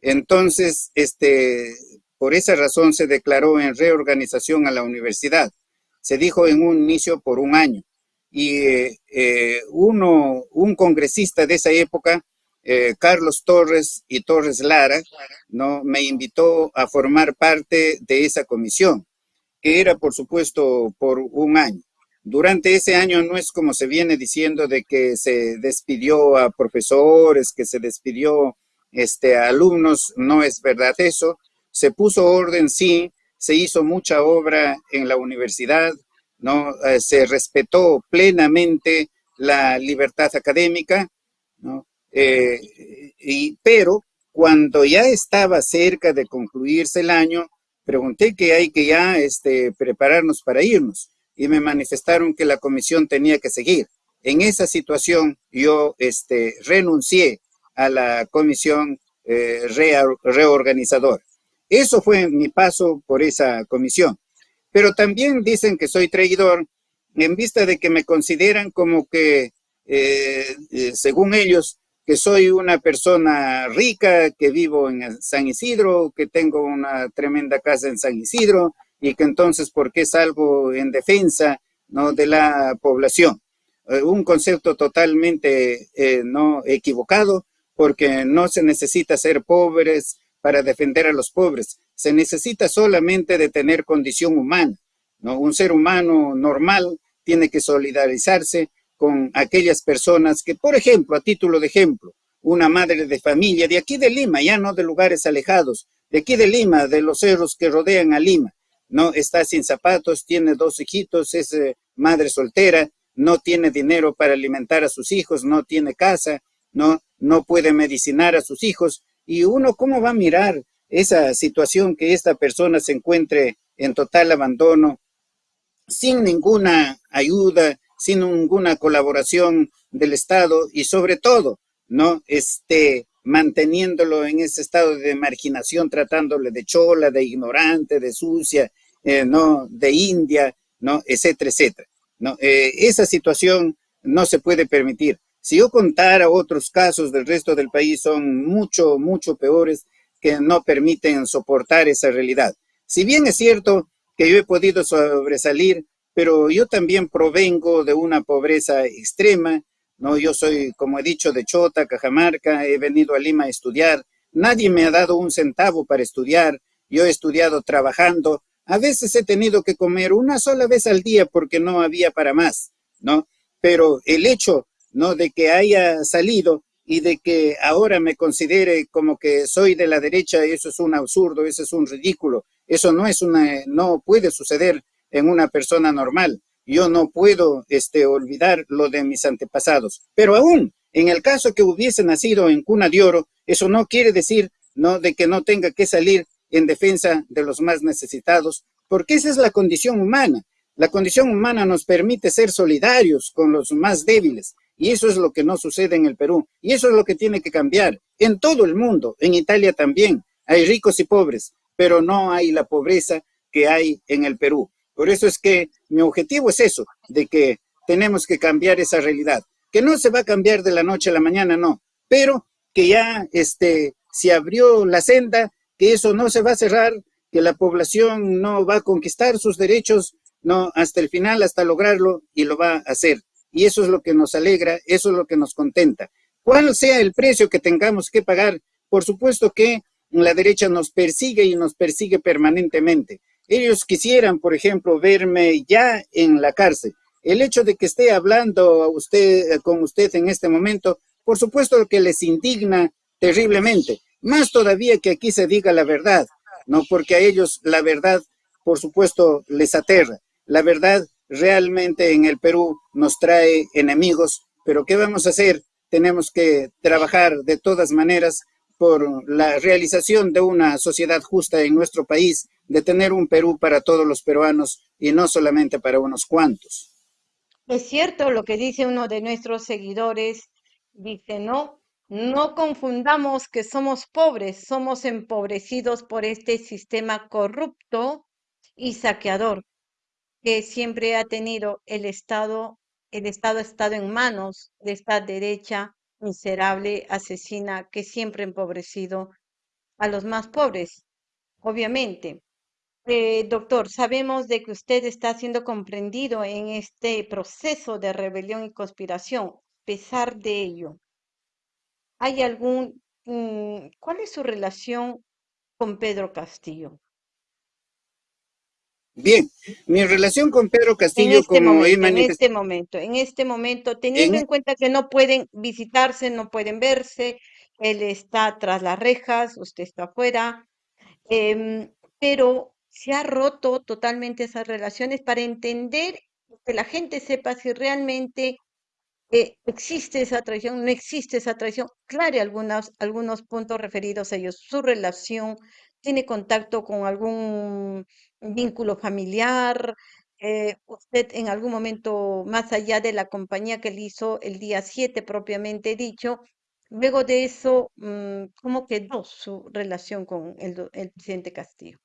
entonces, este, por esa razón se declaró en reorganización a la universidad. Se dijo en un inicio por un año. Y eh, uno, un congresista de esa época eh, Carlos Torres y Torres Lara, ¿no? me invitó a formar parte de esa comisión, que era, por supuesto, por un año. Durante ese año no es como se viene diciendo de que se despidió a profesores, que se despidió este, a alumnos, no es verdad eso. Se puso orden, sí, se hizo mucha obra en la universidad, ¿no? Eh, se respetó plenamente la libertad académica, ¿no? Eh, y, pero cuando ya estaba cerca de concluirse el año, pregunté que hay que ya este, prepararnos para irnos y me manifestaron que la comisión tenía que seguir. En esa situación yo este, renuncié a la comisión eh, reorganizadora. Eso fue mi paso por esa comisión. Pero también dicen que soy traidor en vista de que me consideran como que, eh, según ellos, que soy una persona rica, que vivo en San Isidro, que tengo una tremenda casa en San Isidro y que entonces, ¿por qué salgo en defensa ¿no? de la población? Eh, un concepto totalmente eh, no equivocado, porque no se necesita ser pobres para defender a los pobres. Se necesita solamente de tener condición humana. Un ser humano normal tiene que solidarizarse con aquellas personas que, por ejemplo, a título de ejemplo, una madre de familia de aquí de Lima, ya no de lugares alejados, de aquí de Lima, de los cerros que rodean a Lima, no está sin zapatos, tiene dos hijitos, es eh, madre soltera, no tiene dinero para alimentar a sus hijos, no tiene casa, no, no puede medicinar a sus hijos. Y uno, ¿cómo va a mirar esa situación que esta persona se encuentre en total abandono, sin ninguna ayuda, sin ninguna colaboración del Estado y sobre todo, ¿no? Este, manteniéndolo en ese estado de marginación, tratándole de chola, de ignorante, de sucia, eh, ¿no? De India, ¿no? Etcétera, etcétera. ¿no? Eh, esa situación no se puede permitir. Si yo contara otros casos del resto del país, son mucho, mucho peores que no permiten soportar esa realidad. Si bien es cierto que yo he podido sobresalir pero yo también provengo de una pobreza extrema, ¿no? Yo soy, como he dicho, de Chota, Cajamarca, he venido a Lima a estudiar, nadie me ha dado un centavo para estudiar, yo he estudiado trabajando, a veces he tenido que comer una sola vez al día porque no había para más, ¿no? Pero el hecho, ¿no? De que haya salido y de que ahora me considere como que soy de la derecha, eso es un absurdo, eso es un ridículo, eso no es una, no puede suceder en una persona normal. Yo no puedo este, olvidar lo de mis antepasados. Pero aún, en el caso que hubiese nacido en cuna de oro, eso no quiere decir no de que no tenga que salir en defensa de los más necesitados, porque esa es la condición humana. La condición humana nos permite ser solidarios con los más débiles, y eso es lo que no sucede en el Perú, y eso es lo que tiene que cambiar. En todo el mundo, en Italia también, hay ricos y pobres, pero no hay la pobreza que hay en el Perú. Por eso es que mi objetivo es eso, de que tenemos que cambiar esa realidad. Que no se va a cambiar de la noche a la mañana, no. Pero que ya este, se abrió la senda, que eso no se va a cerrar, que la población no va a conquistar sus derechos, no, hasta el final, hasta lograrlo, y lo va a hacer. Y eso es lo que nos alegra, eso es lo que nos contenta. Cuál sea el precio que tengamos que pagar, por supuesto que la derecha nos persigue y nos persigue permanentemente. Ellos quisieran, por ejemplo, verme ya en la cárcel. El hecho de que esté hablando usted, con usted en este momento, por supuesto que les indigna terriblemente. Más todavía que aquí se diga la verdad, ¿no? Porque a ellos la verdad, por supuesto, les aterra. La verdad realmente en el Perú nos trae enemigos pero ¿qué vamos a hacer? Tenemos que trabajar de todas maneras por la realización de una sociedad justa en nuestro país, de tener un Perú para todos los peruanos y no solamente para unos cuantos. Es cierto lo que dice uno de nuestros seguidores, dice, no, no confundamos que somos pobres, somos empobrecidos por este sistema corrupto y saqueador que siempre ha tenido el Estado. El Estado ha estado en manos de esta derecha miserable, asesina, que siempre ha empobrecido a los más pobres, obviamente. Eh, doctor, sabemos de que usted está siendo comprendido en este proceso de rebelión y conspiración. A pesar de ello, ¿hay algún, mm, cuál es su relación con Pedro Castillo? Bien, mi relación con Pedro Castillo, este como momento, En este momento, en este momento, teniendo en, en cuenta que no pueden visitarse, no pueden verse, él está tras las rejas, usted está afuera, eh, pero se ha roto totalmente esas relaciones para entender que la gente sepa si realmente eh, existe esa traición, no existe esa traición. Claro, algunos, algunos puntos referidos a ellos. Su relación tiene contacto con algún vínculo familiar. Eh, usted en algún momento, más allá de la compañía que le hizo el día 7 propiamente dicho, luego de eso, mm, ¿cómo quedó su relación con el, el presidente Castillo?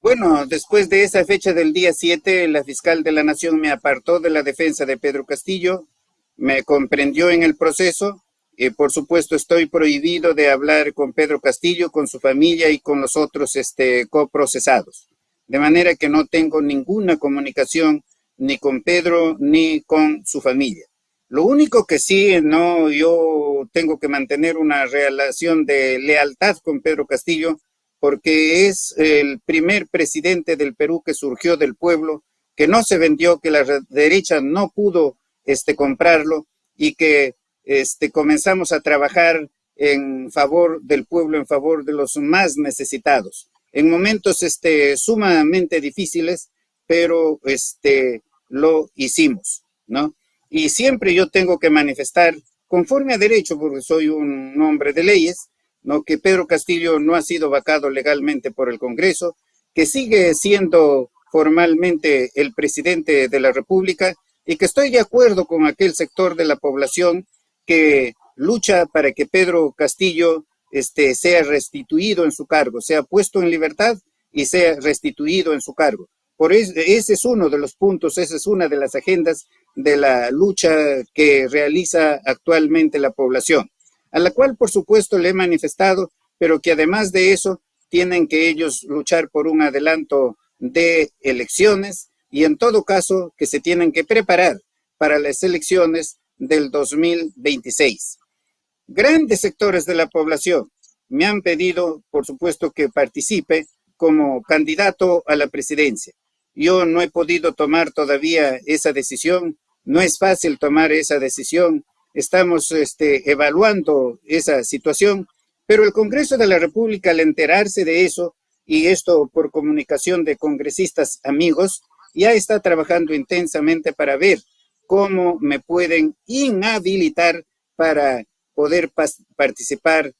Bueno, después de esa fecha del día 7, la fiscal de la Nación me apartó de la defensa de Pedro Castillo, me comprendió en el proceso y por supuesto estoy prohibido de hablar con Pedro Castillo, con su familia y con los otros este, coprocesados. De manera que no tengo ninguna comunicación ni con Pedro ni con su familia. Lo único que sí, no, yo tengo que mantener una relación de lealtad con Pedro Castillo porque es el primer presidente del Perú que surgió del pueblo, que no se vendió, que la derecha no pudo este, comprarlo y que este, comenzamos a trabajar en favor del pueblo, en favor de los más necesitados. En momentos este, sumamente difíciles, pero este, lo hicimos, ¿no? Y siempre yo tengo que manifestar, conforme a derecho, porque soy un hombre de leyes, ¿no? que Pedro Castillo no ha sido vacado legalmente por el Congreso, que sigue siendo formalmente el presidente de la República y que estoy de acuerdo con aquel sector de la población que lucha para que Pedro Castillo este, sea restituido en su cargo, sea puesto en libertad y sea restituido en su cargo. Por eso, ese es uno de los puntos, esa es una de las agendas de la lucha que realiza actualmente la población a la cual por supuesto le he manifestado, pero que además de eso tienen que ellos luchar por un adelanto de elecciones y en todo caso que se tienen que preparar para las elecciones del 2026. Grandes sectores de la población me han pedido, por supuesto, que participe como candidato a la presidencia. Yo no he podido tomar todavía esa decisión, no es fácil tomar esa decisión, estamos este, evaluando esa situación, pero el Congreso de la República al enterarse de eso, y esto por comunicación de congresistas amigos, ya está trabajando intensamente para ver cómo me pueden inhabilitar para poder participar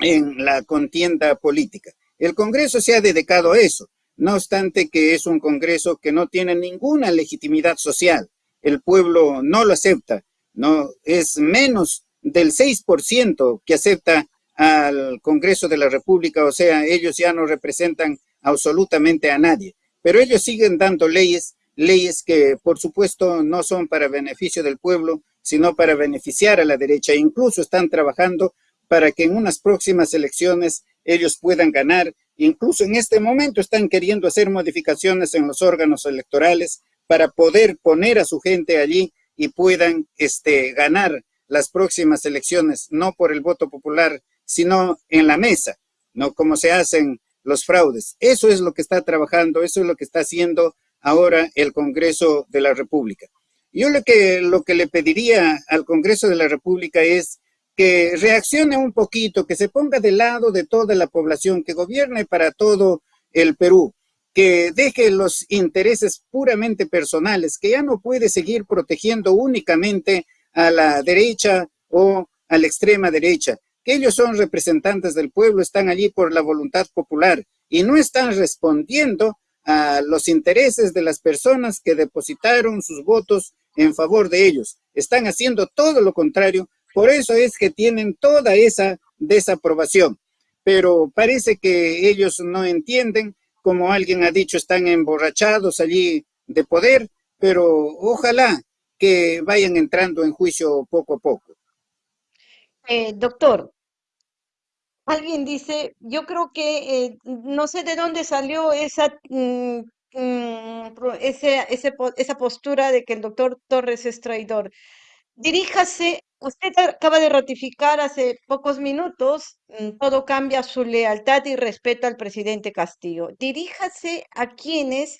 en la contienda política. El Congreso se ha dedicado a eso, no obstante que es un Congreso que no tiene ninguna legitimidad social. El pueblo no lo acepta, no es menos del 6% que acepta al Congreso de la República, o sea, ellos ya no representan absolutamente a nadie, pero ellos siguen dando leyes, leyes que por supuesto no son para beneficio del pueblo, sino para beneficiar a la derecha, incluso están trabajando para que en unas próximas elecciones ellos puedan ganar, incluso en este momento están queriendo hacer modificaciones en los órganos electorales para poder poner a su gente allí y puedan este, ganar las próximas elecciones, no por el voto popular, sino en la mesa, no como se hacen los fraudes. Eso es lo que está trabajando, eso es lo que está haciendo ahora el Congreso de la República. Yo lo que, lo que le pediría al Congreso de la República es que reaccione un poquito, que se ponga del lado de toda la población, que gobierne para todo el Perú, que deje los intereses puramente personales, que ya no puede seguir protegiendo únicamente a la derecha o a la extrema derecha, que ellos son representantes del pueblo, están allí por la voluntad popular y no están respondiendo a los intereses de las personas que depositaron sus votos en favor de ellos. Están haciendo todo lo contrario, por eso es que tienen toda esa desaprobación. Pero parece que ellos no entienden, como alguien ha dicho, están emborrachados allí de poder, pero ojalá que vayan entrando en juicio poco a poco. Eh, doctor, alguien dice, yo creo que eh, no sé de dónde salió esa, mm, mm, esa postura de que el doctor Torres es traidor. Diríjase, usted acaba de ratificar hace pocos minutos, mm, todo cambia su lealtad y respeto al presidente Castillo. Diríjase a quienes,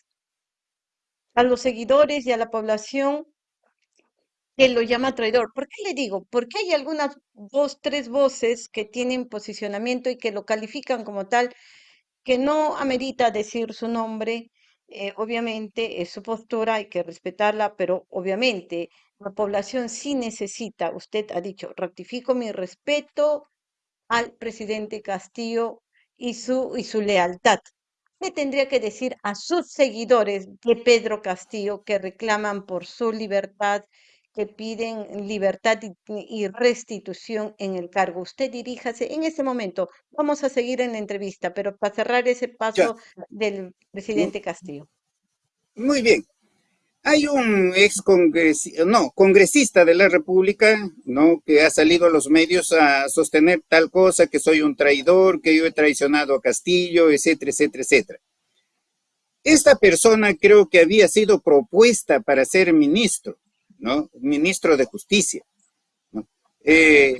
a los seguidores y a la población que lo llama traidor. ¿Por qué le digo? Porque hay algunas dos, tres voces que tienen posicionamiento y que lo califican como tal, que no amerita decir su nombre. Eh, obviamente es su postura, hay que respetarla, pero obviamente la población sí necesita, usted ha dicho, ratifico mi respeto al presidente Castillo y su, y su lealtad. ¿Qué tendría que decir a sus seguidores de Pedro Castillo que reclaman por su libertad que piden libertad y, restitución en el cargo. Usted diríjase en este momento. Vamos a seguir en la entrevista, pero para cerrar ese paso del presidente Castillo. Muy bien. Hay un ex congresista, no, congresista de la República, ¿no? Que ha salido a los medios a sostener tal cosa, que soy un traidor, que yo he traicionado a Castillo, etcétera, etcétera, etcétera. Esta persona creo que había sido propuesta para ser ministro ¿no? Ministro de Justicia. Eh,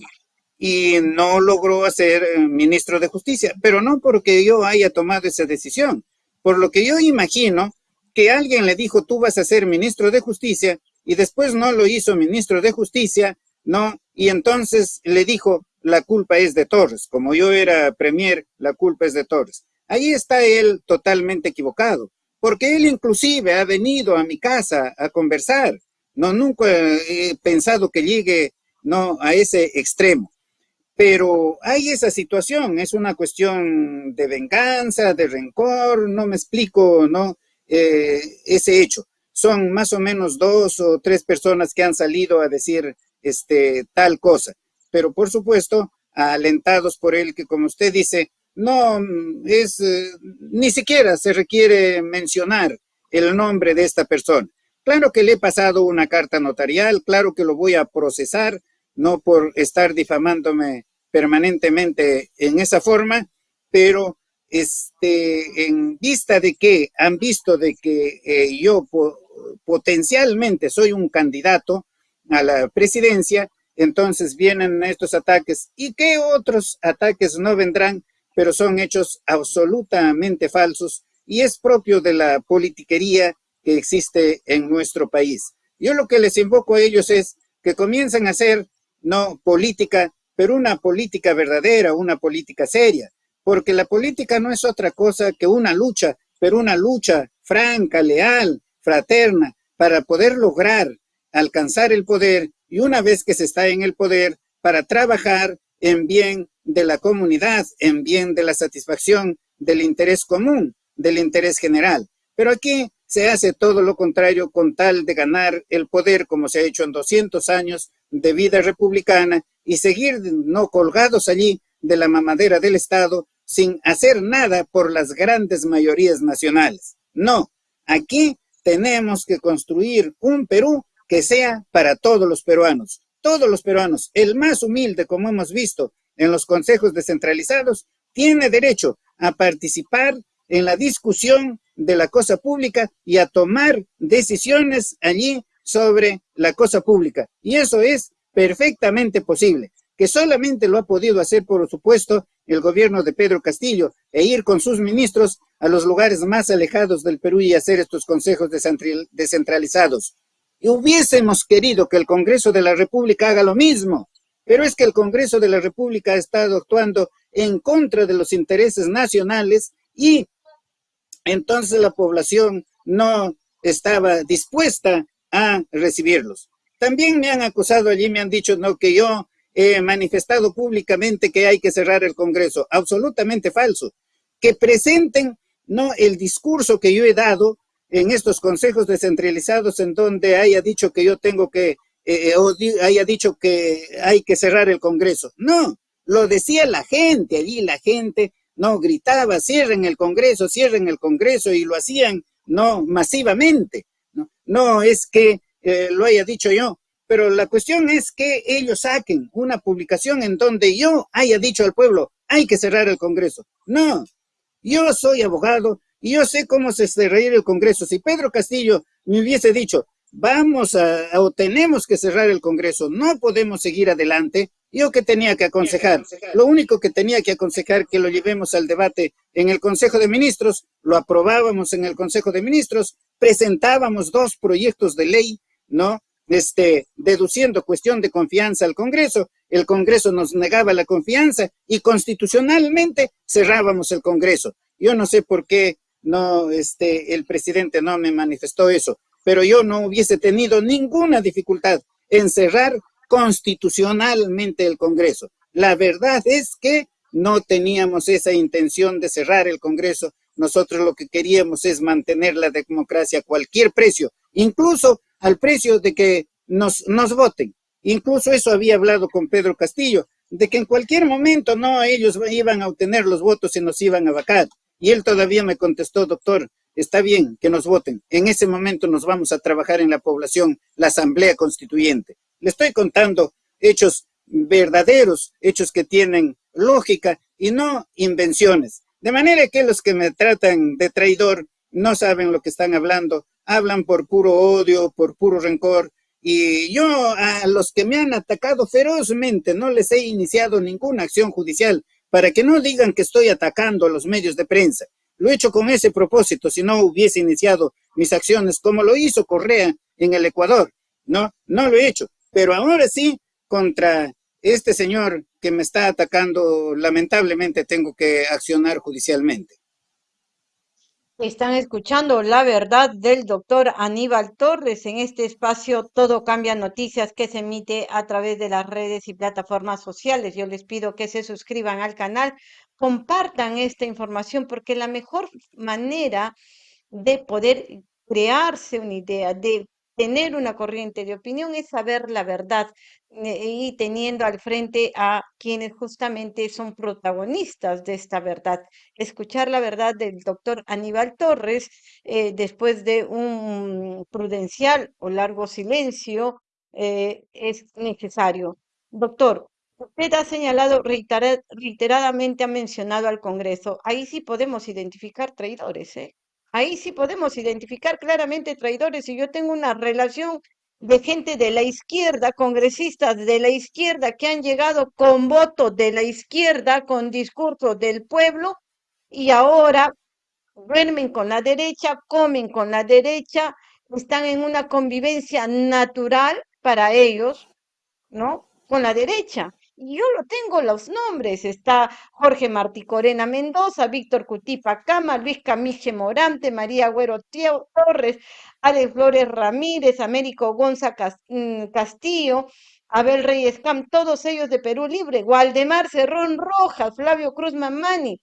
y no logró ser eh, ministro de Justicia, pero no porque yo haya tomado esa decisión. Por lo que yo imagino que alguien le dijo, tú vas a ser ministro de Justicia, y después no lo hizo ministro de Justicia, ¿no? Y entonces le dijo, la culpa es de Torres. Como yo era premier, la culpa es de Torres. Ahí está él totalmente equivocado, porque él inclusive ha venido a mi casa a conversar no, nunca he pensado que llegue no, a ese extremo. Pero hay esa situación, es una cuestión de venganza, de rencor, no me explico, ¿no? Eh, ese hecho. Son más o menos dos o tres personas que han salido a decir este, tal cosa. Pero por supuesto, alentados por él, que como usted dice, no es, eh, ni siquiera se requiere mencionar el nombre de esta persona. Claro que le he pasado una carta notarial, claro que lo voy a procesar, no por estar difamándome permanentemente en esa forma, pero este, en vista de que han visto de que eh, yo potencialmente soy un candidato a la presidencia, entonces vienen estos ataques. ¿Y qué otros ataques no vendrán? Pero son hechos absolutamente falsos y es propio de la politiquería que existe en nuestro país. Yo lo que les invoco a ellos es que comiencen a hacer, no política, pero una política verdadera, una política seria, porque la política no es otra cosa que una lucha, pero una lucha franca, leal, fraterna, para poder lograr alcanzar el poder y una vez que se está en el poder, para trabajar en bien de la comunidad, en bien de la satisfacción del interés común, del interés general. Pero aquí se hace todo lo contrario con tal de ganar el poder como se ha hecho en 200 años de vida republicana y seguir no colgados allí de la mamadera del Estado sin hacer nada por las grandes mayorías nacionales. No, aquí tenemos que construir un Perú que sea para todos los peruanos, todos los peruanos, el más humilde como hemos visto en los consejos descentralizados, tiene derecho a participar en la discusión de la cosa pública y a tomar decisiones allí sobre la cosa pública. Y eso es perfectamente posible, que solamente lo ha podido hacer, por supuesto, el gobierno de Pedro Castillo, e ir con sus ministros a los lugares más alejados del Perú y hacer estos consejos descentralizados. Y hubiésemos querido que el Congreso de la República haga lo mismo, pero es que el Congreso de la República ha estado actuando en contra de los intereses nacionales y entonces la población no estaba dispuesta a recibirlos. También me han acusado allí, me han dicho no que yo he manifestado públicamente que hay que cerrar el Congreso. Absolutamente falso. Que presenten no el discurso que yo he dado en estos consejos descentralizados en donde haya dicho que yo tengo que, eh, o haya dicho que hay que cerrar el Congreso. No, lo decía la gente allí, la gente no gritaba, cierren el Congreso, cierren el Congreso y lo hacían no masivamente. No, no es que eh, lo haya dicho yo, pero la cuestión es que ellos saquen una publicación en donde yo haya dicho al pueblo, hay que cerrar el Congreso. No, yo soy abogado y yo sé cómo se cerraría el Congreso. Si Pedro Castillo me hubiese dicho, vamos a, o tenemos que cerrar el Congreso, no podemos seguir adelante, yo que tenía que aconsejar, lo único que tenía que aconsejar que lo llevemos al debate en el Consejo de Ministros, lo aprobábamos en el Consejo de Ministros, presentábamos dos proyectos de ley, ¿no? Este, deduciendo cuestión de confianza al Congreso, el Congreso nos negaba la confianza y constitucionalmente cerrábamos el Congreso. Yo no sé por qué no, este, el presidente no me manifestó eso, pero yo no hubiese tenido ninguna dificultad en cerrar constitucionalmente el Congreso. La verdad es que no teníamos esa intención de cerrar el Congreso. Nosotros lo que queríamos es mantener la democracia a cualquier precio, incluso al precio de que nos, nos voten. Incluso eso había hablado con Pedro Castillo, de que en cualquier momento no ellos iban a obtener los votos y nos iban a vacar. Y él todavía me contestó, doctor, está bien que nos voten. En ese momento nos vamos a trabajar en la población, la asamblea constituyente. Le estoy contando hechos verdaderos, hechos que tienen lógica y no invenciones. De manera que los que me tratan de traidor no saben lo que están hablando, hablan por puro odio, por puro rencor. Y yo a los que me han atacado ferozmente no les he iniciado ninguna acción judicial para que no digan que estoy atacando a los medios de prensa. Lo he hecho con ese propósito, si no hubiese iniciado mis acciones como lo hizo Correa en el Ecuador. No, no lo he hecho. Pero ahora sí, contra este señor que me está atacando, lamentablemente tengo que accionar judicialmente. Están escuchando la verdad del doctor Aníbal Torres en este espacio Todo Cambia Noticias que se emite a través de las redes y plataformas sociales. Yo les pido que se suscriban al canal, compartan esta información porque la mejor manera de poder crearse una idea, de tener una corriente de opinión es saber la verdad eh, y teniendo al frente a quienes justamente son protagonistas de esta verdad. Escuchar la verdad del doctor Aníbal Torres eh, después de un prudencial o largo silencio eh, es necesario. Doctor, usted ha señalado reiteradamente, ha mencionado al Congreso. Ahí sí podemos identificar traidores, ¿eh? Ahí sí podemos identificar claramente traidores y yo tengo una relación de gente de la izquierda, congresistas de la izquierda que han llegado con voto de la izquierda, con discurso del pueblo y ahora duermen con la derecha, comen con la derecha, están en una convivencia natural para ellos, ¿no? Con la derecha yo lo tengo los nombres, está Jorge Martí Corena Mendoza, Víctor Cutipa Cama, Luis Camiche Morante, María Agüero Torres, Alex Flores Ramírez, Américo Gonza mm, Castillo, Abel Reyes Cam, todos ellos de Perú Libre, Waldemar Cerrón Rojas, Flavio Cruz Mamani,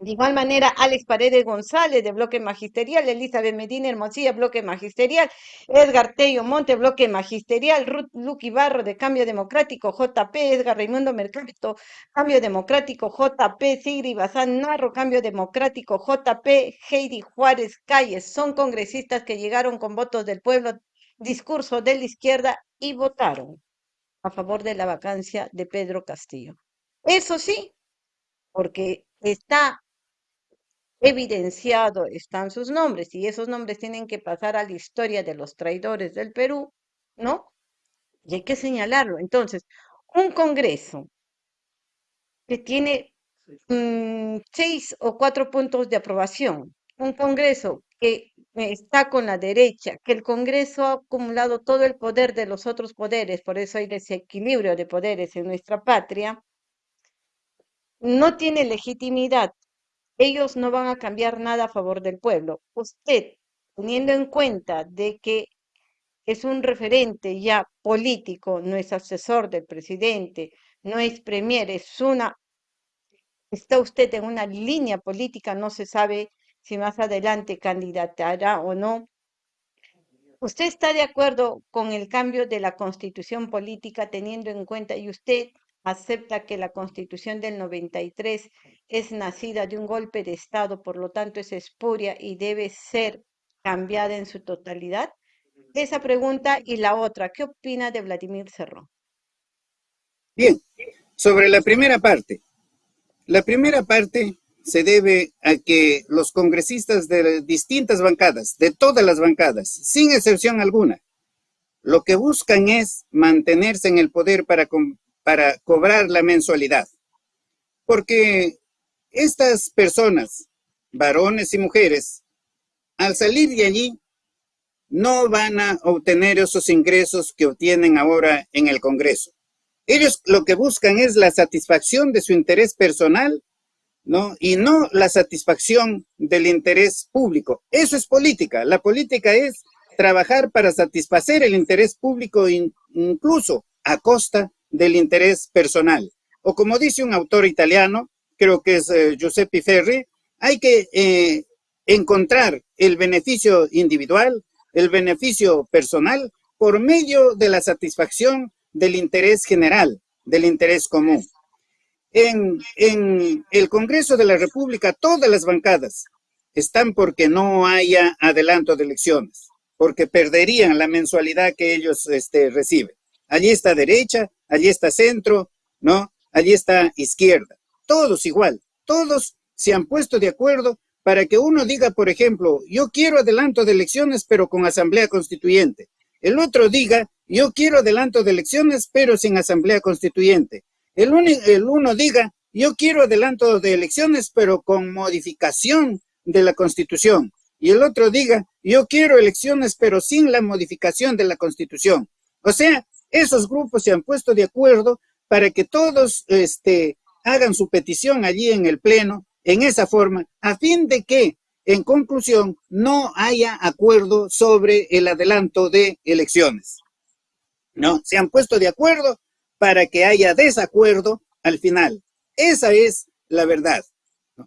de igual manera, Alex Paredes González, de Bloque Magisterial, Elizabeth Medina Hermosilla, Bloque Magisterial, Edgar Tello Monte, Bloque Magisterial, Ruth Luqui Barro, de Cambio Democrático, JP, Edgar Raimundo Mercado, Cambio Democrático, JP, Sigri Bazán Narro, Cambio Democrático, JP, Heidi Juárez Calles, son congresistas que llegaron con votos del pueblo, discurso de la izquierda y votaron a favor de la vacancia de Pedro Castillo. Eso sí, porque está evidenciado están sus nombres y esos nombres tienen que pasar a la historia de los traidores del Perú, ¿no? Y hay que señalarlo. Entonces, un Congreso que tiene mm, seis o cuatro puntos de aprobación, un Congreso que está con la derecha, que el Congreso ha acumulado todo el poder de los otros poderes, por eso hay desequilibrio de poderes en nuestra patria, no tiene legitimidad ellos no van a cambiar nada a favor del pueblo. Usted, teniendo en cuenta de que es un referente ya político, no es asesor del presidente, no es premier, es una, está usted en una línea política, no se sabe si más adelante candidatará o no. ¿Usted está de acuerdo con el cambio de la constitución política teniendo en cuenta y usted acepta que la constitución del 93 es nacida de un golpe de Estado, por lo tanto es espuria y debe ser cambiada en su totalidad? Esa pregunta y la otra, ¿qué opina de Vladimir Cerrón? Bien, sobre la primera parte. La primera parte se debe a que los congresistas de distintas bancadas, de todas las bancadas, sin excepción alguna, lo que buscan es mantenerse en el poder para, para cobrar la mensualidad. Porque estas personas, varones y mujeres, al salir de allí, no van a obtener esos ingresos que obtienen ahora en el Congreso. Ellos lo que buscan es la satisfacción de su interés personal ¿no? Y no la satisfacción del interés público. Eso es política. La política es trabajar para satisfacer el interés público incluso a costa del interés personal. O como dice un autor italiano, creo que es eh, Giuseppe Ferri, hay que eh, encontrar el beneficio individual, el beneficio personal, por medio de la satisfacción del interés general, del interés común. En, el Congreso de la República, todas las bancadas están porque no haya adelanto de elecciones, porque perderían la mensualidad que ellos este, reciben. Allí está derecha, allí está centro, ¿no? Allí está izquierda. Todos igual, todos se han puesto de acuerdo para que uno diga, por ejemplo, yo quiero adelanto de elecciones, pero con asamblea constituyente. El otro diga, yo quiero adelanto de elecciones, pero sin asamblea constituyente. El, el uno diga, yo quiero adelanto de elecciones, pero con modificación de la Constitución. Y el otro diga, yo quiero elecciones, pero sin la modificación de la Constitución. O sea, esos grupos se han puesto de acuerdo para que todos este, hagan su petición allí en el Pleno, en esa forma, a fin de que, en conclusión, no haya acuerdo sobre el adelanto de elecciones. No, se han puesto de acuerdo para que haya desacuerdo al final. Esa es la verdad.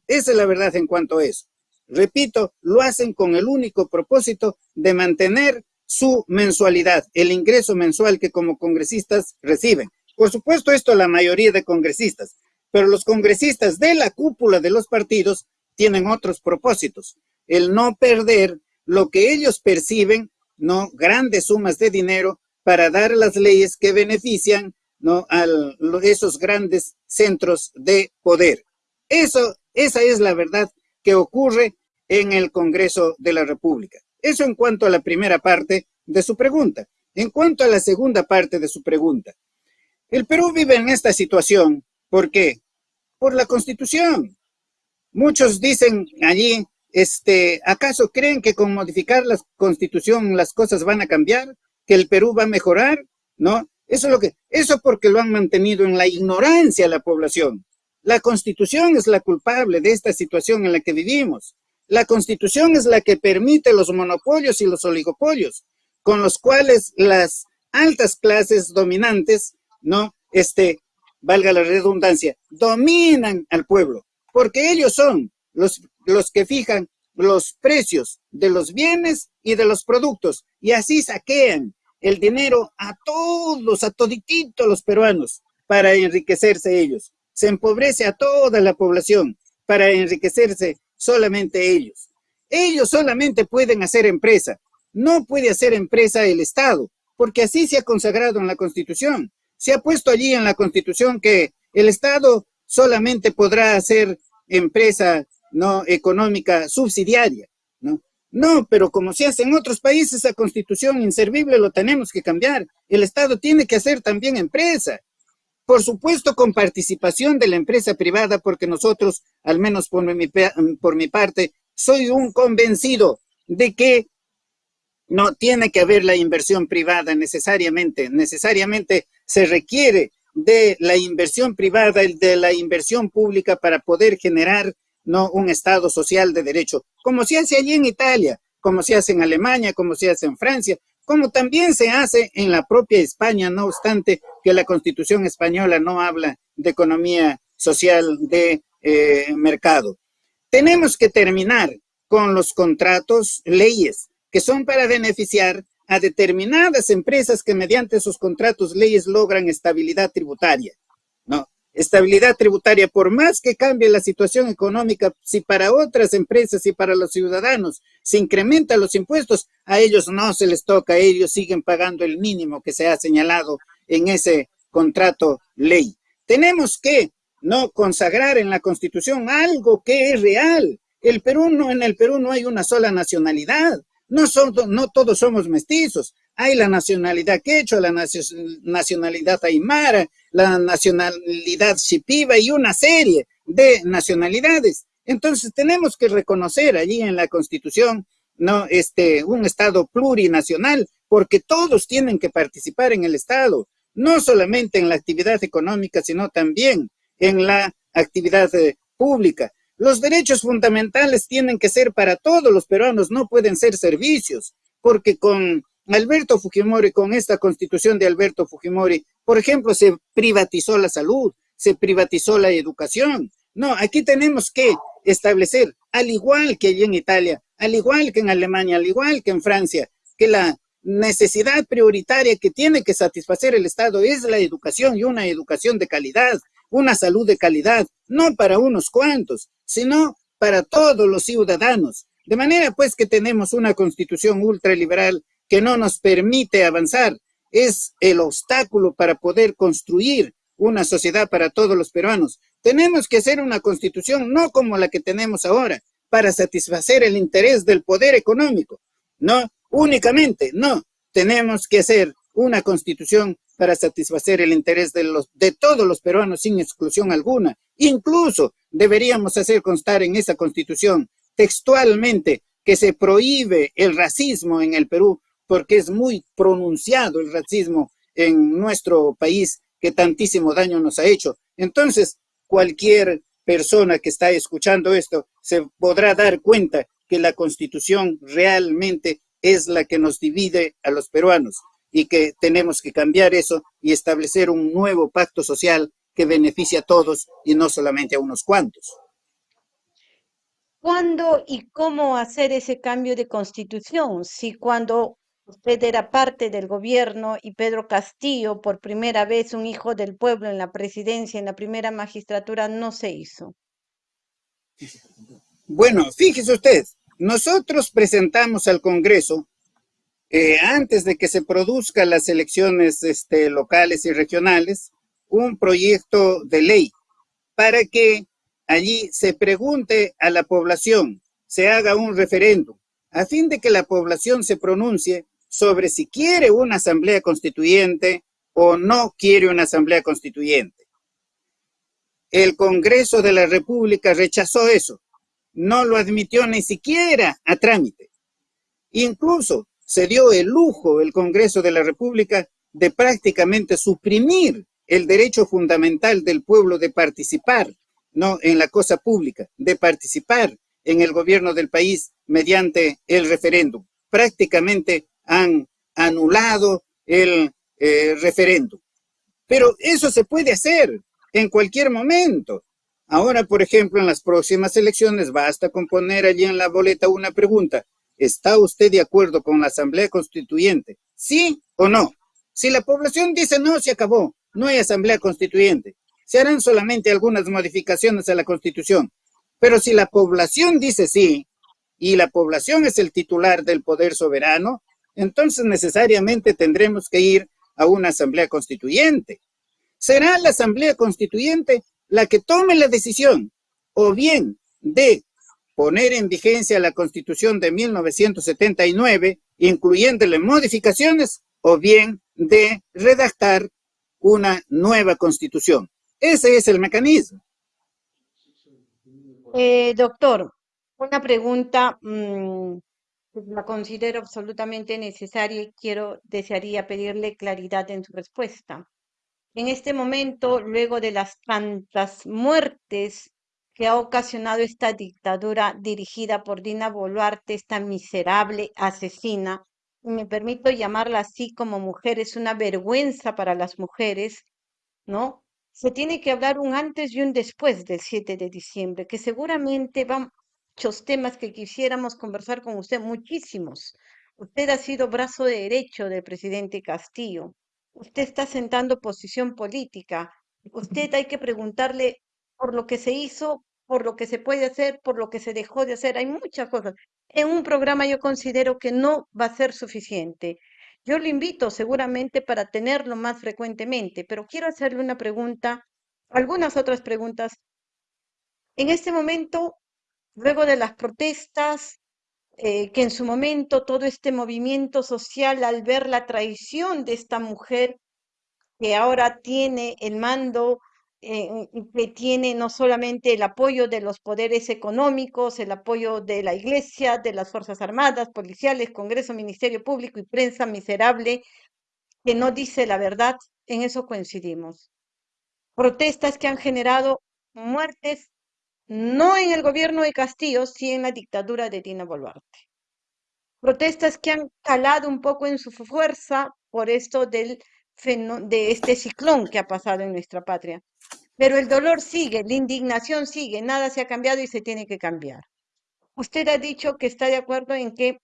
Esa es la verdad en cuanto a eso. Repito, lo hacen con el único propósito de mantener su mensualidad, el ingreso mensual que como congresistas reciben. Por supuesto, esto la mayoría de congresistas, pero los congresistas de la cúpula de los partidos tienen otros propósitos. El no perder lo que ellos perciben, no grandes sumas de dinero para dar las leyes que benefician ¿no? a esos grandes centros de poder. Eso, esa es la verdad que ocurre en el Congreso de la República. Eso en cuanto a la primera parte de su pregunta. En cuanto a la segunda parte de su pregunta, el Perú vive en esta situación, ¿por qué? Por la Constitución. Muchos dicen allí, este, ¿acaso creen que con modificar la Constitución las cosas van a cambiar? ¿Que el Perú va a mejorar? ¿No? Eso es lo que, eso porque lo han mantenido en la ignorancia la población. La Constitución es la culpable de esta situación en la que vivimos. La Constitución es la que permite los monopolios y los oligopolios, con los cuales las altas clases dominantes, ¿no? Este, valga la redundancia, dominan al pueblo, porque ellos son los, los que fijan los precios de los bienes y de los productos, y así saquean el dinero a todos, a todititos los peruanos, para enriquecerse ellos. Se empobrece a toda la población para enriquecerse solamente ellos. Ellos solamente pueden hacer empresa. No puede hacer empresa el Estado, porque así se ha consagrado en la Constitución. Se ha puesto allí en la Constitución que el Estado solamente podrá hacer empresa no económica subsidiaria. No, pero como se hace en otros países, esa constitución inservible lo tenemos que cambiar. El Estado tiene que hacer también empresa. Por supuesto, con participación de la empresa privada, porque nosotros, al menos por mi, por mi parte, soy un convencido de que no tiene que haber la inversión privada necesariamente. Necesariamente se requiere de la inversión privada de la inversión pública para poder generar no un Estado social de derecho, como se hace allí en Italia, como se hace en Alemania, como se hace en Francia, como también se hace en la propia España, no obstante que la Constitución española no habla de economía social de eh, mercado. Tenemos que terminar con los contratos, leyes, que son para beneficiar a determinadas empresas que mediante sus contratos, leyes logran estabilidad tributaria. Estabilidad tributaria, por más que cambie la situación económica, si para otras empresas y para los ciudadanos se incrementan los impuestos, a ellos no se les toca, ellos siguen pagando el mínimo que se ha señalado en ese contrato ley. Tenemos que no consagrar en la Constitución algo que es real. El Perú no, en el Perú no hay una sola nacionalidad. No, son, no todos somos mestizos. Hay la nacionalidad quechua, la nacionalidad aymara, la nacionalidad shipiba y una serie de nacionalidades. Entonces tenemos que reconocer allí en la Constitución no este un Estado plurinacional, porque todos tienen que participar en el Estado, no solamente en la actividad económica, sino también en la actividad eh, pública. Los derechos fundamentales tienen que ser para todos los peruanos, no pueden ser servicios, porque con Alberto Fujimori, con esta constitución de Alberto Fujimori, por ejemplo, se privatizó la salud, se privatizó la educación. No, aquí tenemos que establecer, al igual que allí en Italia, al igual que en Alemania, al igual que en Francia, que la necesidad prioritaria que tiene que satisfacer el Estado es la educación y una educación de calidad, una salud de calidad, no para unos cuantos, sino para todos los ciudadanos. De manera pues que tenemos una constitución ultraliberal que no nos permite avanzar. Es el obstáculo para poder construir una sociedad para todos los peruanos. Tenemos que hacer una constitución no como la que tenemos ahora, para satisfacer el interés del poder económico. No, únicamente, no. Tenemos que hacer una constitución para satisfacer el interés de, los, de todos los peruanos sin exclusión alguna. Incluso deberíamos hacer constar en esa constitución textualmente que se prohíbe el racismo en el Perú porque es muy pronunciado el racismo en nuestro país que tantísimo daño nos ha hecho. Entonces, cualquier persona que está escuchando esto se podrá dar cuenta que la constitución realmente es la que nos divide a los peruanos y que tenemos que cambiar eso y establecer un nuevo pacto social que beneficie a todos y no solamente a unos cuantos. ¿Cuándo y cómo hacer ese cambio de constitución? Si cuando usted era parte del gobierno y Pedro Castillo, por primera vez un hijo del pueblo en la presidencia, en la primera magistratura, no se hizo. Bueno, fíjese usted, nosotros presentamos al Congreso eh, antes de que se produzcan las elecciones este, locales y regionales, un proyecto de ley para que allí se pregunte a la población, se haga un referéndum, a fin de que la población se pronuncie sobre si quiere una asamblea constituyente o no quiere una asamblea constituyente. El Congreso de la República rechazó eso, no lo admitió ni siquiera a trámite. Incluso se dio el lujo el Congreso de la República de prácticamente suprimir el derecho fundamental del pueblo de participar no en la cosa pública, de participar en el gobierno del país mediante el referéndum. Prácticamente han anulado el eh, referéndum. Pero eso se puede hacer en cualquier momento. Ahora, por ejemplo, en las próximas elecciones basta con poner allí en la boleta una pregunta. ¿Está usted de acuerdo con la Asamblea Constituyente? ¿Sí o no? Si la población dice no, se acabó. No hay Asamblea Constituyente. Se harán solamente algunas modificaciones a la Constitución. Pero si la población dice sí, y la población es el titular del poder soberano, entonces necesariamente tendremos que ir a una Asamblea Constituyente. Será la Asamblea Constituyente la que tome la decisión, o bien de poner en vigencia la Constitución de 1979, incluyéndole modificaciones, o bien de redactar una nueva Constitución. Ese es el mecanismo. Eh, doctor, una pregunta la considero absolutamente necesaria y quiero, desearía pedirle claridad en su respuesta. En este momento, luego de las tantas muertes que ha ocasionado esta dictadura dirigida por Dina Boluarte, esta miserable asesina, y me permito llamarla así como mujer, es una vergüenza para las mujeres, ¿no? Se tiene que hablar un antes y un después del 7 de diciembre, que seguramente van muchos temas que quisiéramos conversar con usted, muchísimos. Usted ha sido brazo derecho del presidente Castillo. Usted está sentando posición política. Usted hay que preguntarle por lo que se hizo, por lo que se puede hacer, por lo que se dejó de hacer. Hay muchas cosas. En un programa yo considero que no va a ser suficiente. Yo le invito seguramente para tenerlo más frecuentemente, pero quiero hacerle una pregunta, algunas otras preguntas. En este momento, luego de las protestas, eh, que en su momento todo este movimiento social, al ver la traición de esta mujer que ahora tiene el mando eh, que tiene no solamente el apoyo de los poderes económicos, el apoyo de la Iglesia, de las Fuerzas Armadas, policiales, Congreso, Ministerio Público y prensa miserable que no dice la verdad, en eso coincidimos. Protestas que han generado muertes, no en el gobierno de Castillo, sino en la dictadura de Dina Boluarte. Protestas que han calado un poco en su fuerza por esto del de este ciclón que ha pasado en nuestra patria. Pero el dolor sigue, la indignación sigue, nada se ha cambiado y se tiene que cambiar. Usted ha dicho que está de acuerdo en que, eh,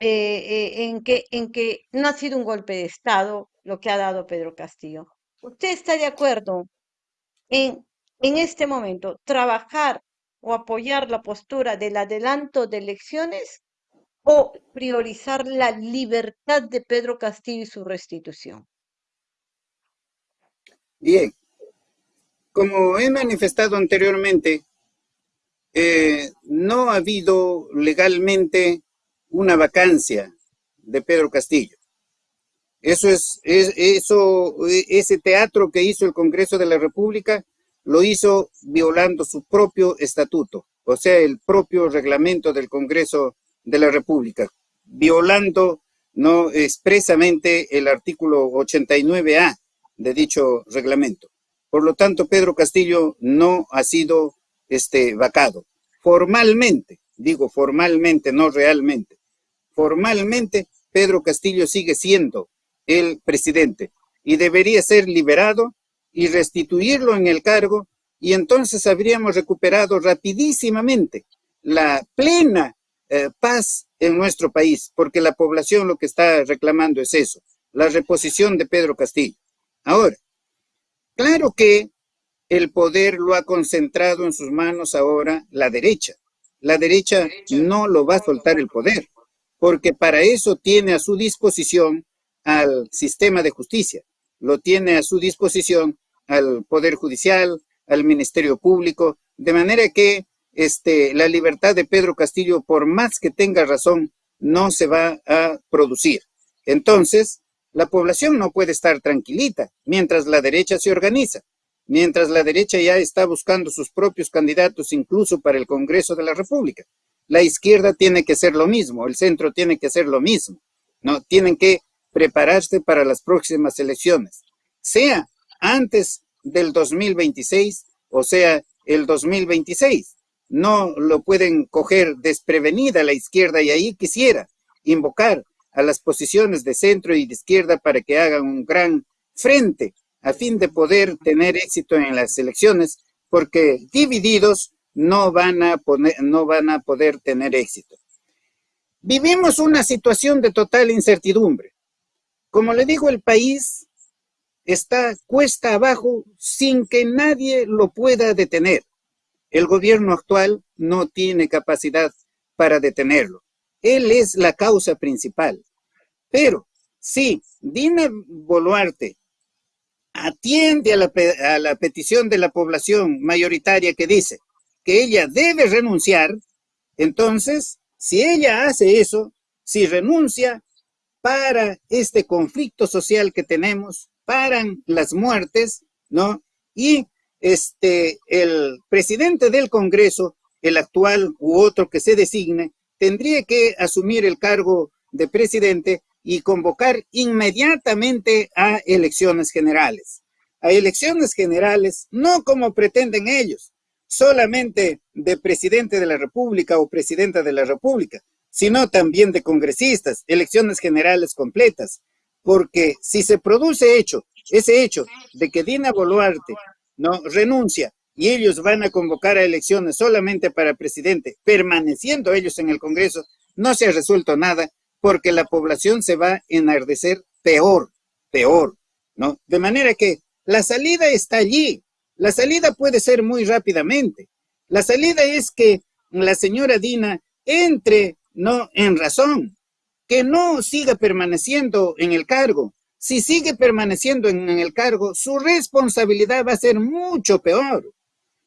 eh, en que, en que no ha sido un golpe de Estado lo que ha dado Pedro Castillo. ¿Usted está de acuerdo en, en este momento, trabajar o apoyar la postura del adelanto de elecciones o priorizar la libertad de Pedro Castillo y su restitución? Bien, como he manifestado anteriormente, eh, no ha habido legalmente una vacancia de Pedro Castillo. Eso es, eso, ese teatro que hizo el Congreso de la República lo hizo violando su propio estatuto, o sea, el propio reglamento del Congreso de la República, violando no expresamente el artículo 89A de dicho reglamento. Por lo tanto, Pedro Castillo no ha sido este, vacado. Formalmente, digo formalmente, no realmente. Formalmente, Pedro Castillo sigue siendo el presidente y debería ser liberado y restituirlo en el cargo y entonces habríamos recuperado rapidísimamente la plena eh, paz en nuestro país, porque la población lo que está reclamando es eso, la reposición de Pedro Castillo. Ahora, claro que el poder lo ha concentrado en sus manos ahora la derecha. La derecha no lo va a soltar el poder, porque para eso tiene a su disposición al sistema de justicia, lo tiene a su disposición al Poder Judicial, al Ministerio Público, de manera que este, la libertad de Pedro Castillo, por más que tenga razón, no se va a producir. Entonces, la población no puede estar tranquilita mientras la derecha se organiza, mientras la derecha ya está buscando sus propios candidatos incluso para el Congreso de la República. La izquierda tiene que ser lo mismo, el centro tiene que ser lo mismo, ¿no? Tienen que prepararse para las próximas elecciones, sea antes del 2026 o sea el 2026 no lo pueden coger desprevenida la izquierda y ahí quisiera invocar a las posiciones de centro y de izquierda para que hagan un gran frente a fin de poder tener éxito en las elecciones, porque divididos no van a, poner, no van a poder tener éxito. Vivimos una situación de total incertidumbre. Como le digo, el país está cuesta abajo sin que nadie lo pueda detener. El gobierno actual no tiene capacidad para detenerlo. Él es la causa principal. Pero si Dina Boluarte atiende a la, a la petición de la población mayoritaria que dice que ella debe renunciar, entonces, si ella hace eso, si renuncia para este conflicto social que tenemos, paran las muertes, ¿no? Y este, el presidente del Congreso, el actual u otro que se designe, tendría que asumir el cargo de presidente y convocar inmediatamente a elecciones generales. A elecciones generales, no como pretenden ellos, solamente de presidente de la República o presidenta de la República, sino también de congresistas, elecciones generales completas, porque si se produce hecho, ese hecho de que Dina Boluarte no renuncia y ellos van a convocar a elecciones solamente para presidente, permaneciendo ellos en el Congreso, no se ha resuelto nada porque la población se va a enardecer peor, peor, ¿no? De manera que la salida está allí. La salida puede ser muy rápidamente. La salida es que la señora Dina entre, no en razón, que no siga permaneciendo en el cargo. Si sigue permaneciendo en, el cargo, su responsabilidad va a ser mucho peor.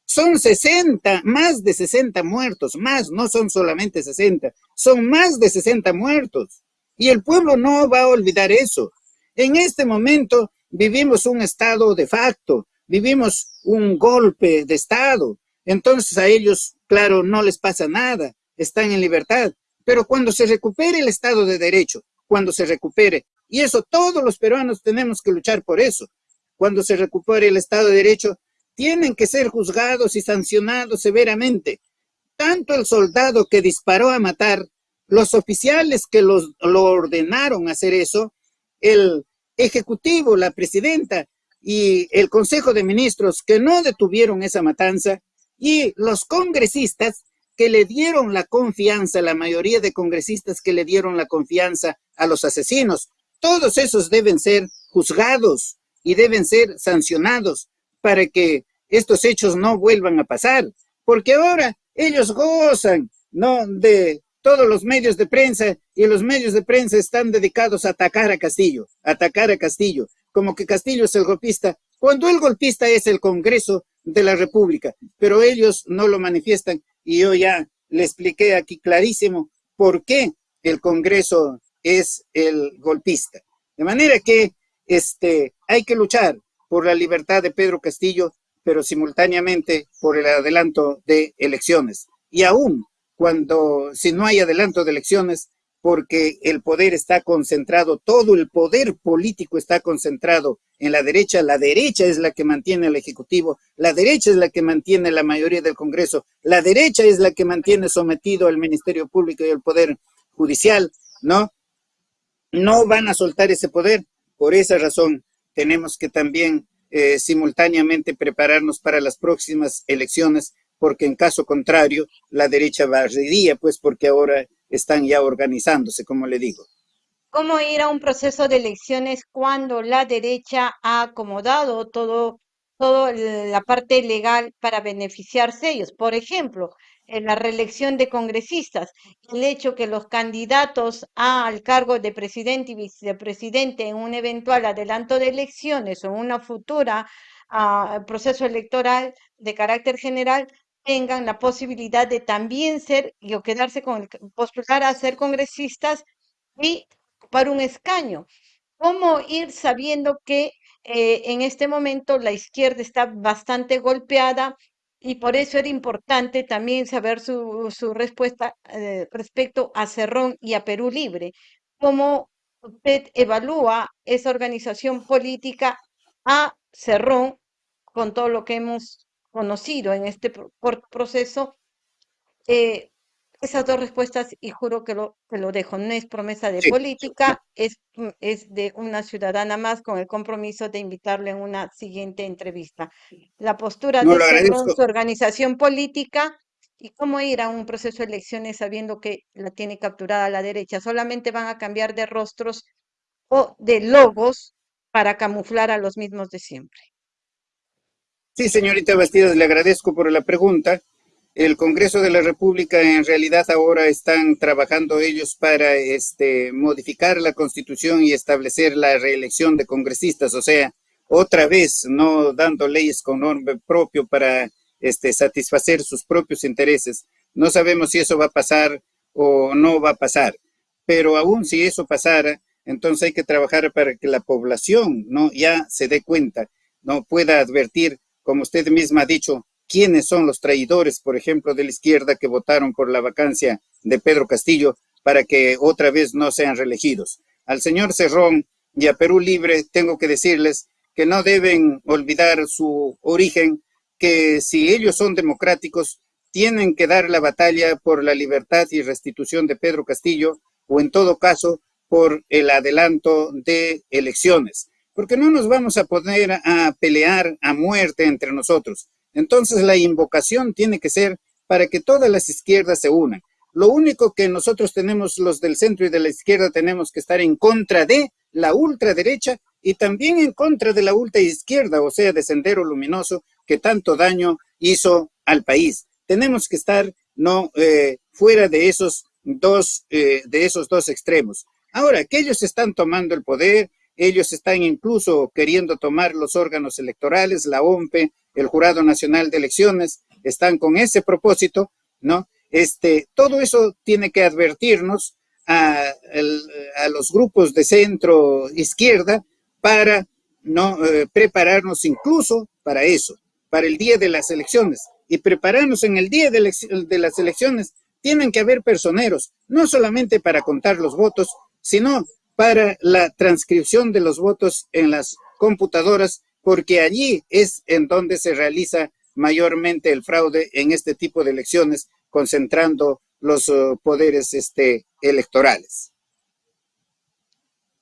Son 60, más de 60 muertos, más, no son solamente 60, son más de 60 muertos. Y el pueblo no va a olvidar eso. En este momento vivimos un estado de facto, vivimos un golpe de estado. Entonces a ellos, claro, no les pasa nada, están en libertad. Pero cuando se recupere el estado de derecho, cuando se recupere, y eso todos los peruanos tenemos que luchar por eso, cuando se recupere el estado de derecho, tienen que ser juzgados y sancionados severamente. Tanto el soldado que disparó a matar, los oficiales que los, lo ordenaron hacer eso, el ejecutivo, la presidenta y el consejo de ministros que no detuvieron esa matanza y los congresistas que le dieron la confianza, la mayoría de congresistas que le dieron la confianza a los asesinos. Todos esos deben ser juzgados y deben ser sancionados para que estos hechos no vuelvan a pasar, porque ahora ellos gozan, ¿no?, de todos los medios de prensa y los medios de prensa están dedicados a atacar a Castillo, atacar a Castillo, como que Castillo es el golpista, cuando el golpista es el Congreso de la República, pero ellos no lo manifiestan y yo ya le expliqué aquí clarísimo por qué el Congreso es el golpista. De manera que este, hay que luchar por la libertad de Pedro Castillo pero simultáneamente por el adelanto de elecciones. Y aún cuando, si no hay adelanto de elecciones, porque el poder está concentrado, todo el poder político está concentrado en la derecha, la derecha es la que mantiene al Ejecutivo, la derecha es la que mantiene la mayoría del Congreso, la derecha es la que mantiene sometido al Ministerio Público y al Poder Judicial, ¿no? No van a soltar ese poder, por esa razón tenemos que también eh, simultáneamente prepararnos para las próximas elecciones, porque en caso contrario, la derecha barrería, pues porque ahora están ya organizándose, como le digo. ¿Cómo ir a un proceso de elecciones cuando la derecha ha acomodado todo, todo la parte legal para beneficiarse ellos? Por ejemplo, en la reelección de congresistas, el hecho que los candidatos al cargo de presidente y vicepresidente en un eventual adelanto de elecciones o una futura uh, proceso electoral de carácter general tengan la posibilidad de también ser y quedarse con el, postular a ser congresistas y para un escaño. ¿Cómo ir sabiendo que eh, en este momento la izquierda está bastante golpeada y por eso era importante también saber su, su respuesta eh, respecto a Cerrón y a Perú Libre. ¿Cómo usted evalúa esa organización política a Cerrón con todo lo que hemos conocido en este proceso? Eh, esas dos respuestas y juro que lo, que lo dejo. No es promesa de política, es, mm, es de una ciudadana más con el compromiso de invitarle en una siguiente entrevista. La postura de su organización política y cómo ir a un proceso de elecciones sabiendo que la tiene capturada la derecha. Solamente van a cambiar de rostros o de logos para camuflar a los mismos de siempre. Sí, señorita Bastidas, le agradezco por la pregunta el Congreso de la República en realidad ahora están trabajando ellos para este, modificar la Constitución y establecer la reelección de congresistas, o sea, otra vez no dando leyes con nombre propio para este, satisfacer sus propios intereses. No sabemos si eso va a pasar o no va a pasar, pero aún si eso pasara, entonces hay que trabajar para que la población no ya se dé cuenta, no pueda advertir, como usted misma ha dicho, quiénes son los traidores, por ejemplo, de la izquierda que votaron por la vacancia de Pedro Castillo para que otra vez no sean reelegidos. Al señor Cerrón y a Perú Libre tengo que decirles que no deben olvidar su origen que si ellos son democráticos, tienen que dar la batalla por la libertad y restitución de Pedro Castillo, o en todo caso, por el adelanto de elecciones. Porque no nos vamos a poner a pelear a muerte entre nosotros. Entonces la invocación tiene que ser para que todas las izquierdas se unan. Lo único que nosotros tenemos, los del centro y de la izquierda, tenemos que estar en contra de la ultraderecha y también en contra de la ultraizquierda, o sea, de Sendero Luminoso, que tanto daño hizo al país. Tenemos que estar no eh, fuera de esos dos eh, de esos dos extremos. Ahora que ellos están tomando el poder, ellos están incluso queriendo tomar los órganos electorales, la OMPE, el Jurado Nacional de Elecciones, están con ese propósito, ¿no? Este, todo eso tiene que advertirnos a, los grupos de centro izquierda para no eh, prepararnos incluso para eso, para el día de las elecciones. Y prepararnos en el día de, de las elecciones tienen que haber personeros, no solamente para contar los votos, sino para la transcripción de los votos en las computadoras, porque allí es en donde se realiza mayormente el fraude en este tipo de elecciones, concentrando los uh, poderes este, electorales.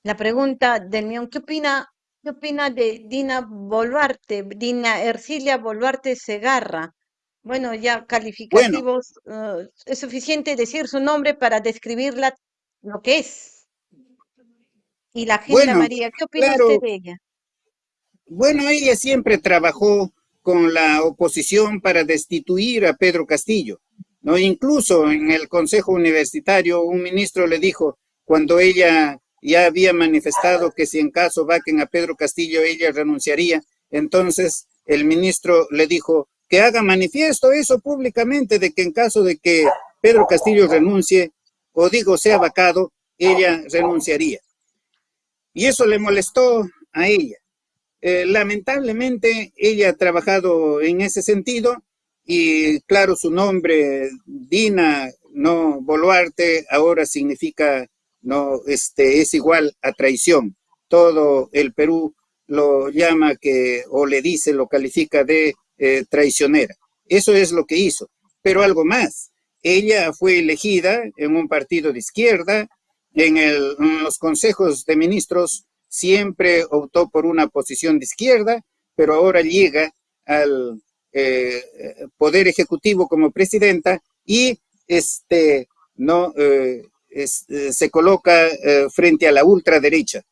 La pregunta del mío, ¿qué opina, ¿qué opina de Dina Boluarte, Dina Ercilia Boluarte Segarra? Bueno, ya calificativos, uh, es suficiente decir su nombre para describirla lo que es. Y la gente María, ¿qué opina usted de ella? Bueno, ella siempre trabajó con la oposición para destituir a Pedro Castillo. ¿no? Incluso en el Consejo Universitario un ministro le dijo, cuando ella ya había manifestado que si en caso vaquen a Pedro Castillo ella renunciaría, entonces el ministro le dijo que haga manifiesto eso públicamente de que en caso de que Pedro Castillo renuncie, o digo sea vacado, ella renunciaría. Y eso le molestó a ella. Eh, lamentablemente ella ha trabajado en ese sentido y claro, su nombre, Dina, no Boluarte, ahora significa, no, este, es igual a traición. Todo el Perú lo llama que, o le dice, lo califica de eh, traicionera. Eso es lo que hizo. Pero algo más, ella fue elegida en un partido de izquierda, en, el, en los consejos de ministros siempre optó por una posición de izquierda, pero ahora llega al eh, Poder Ejecutivo como presidenta y este, no, eh, eh, se coloca frente a la ultraderecha.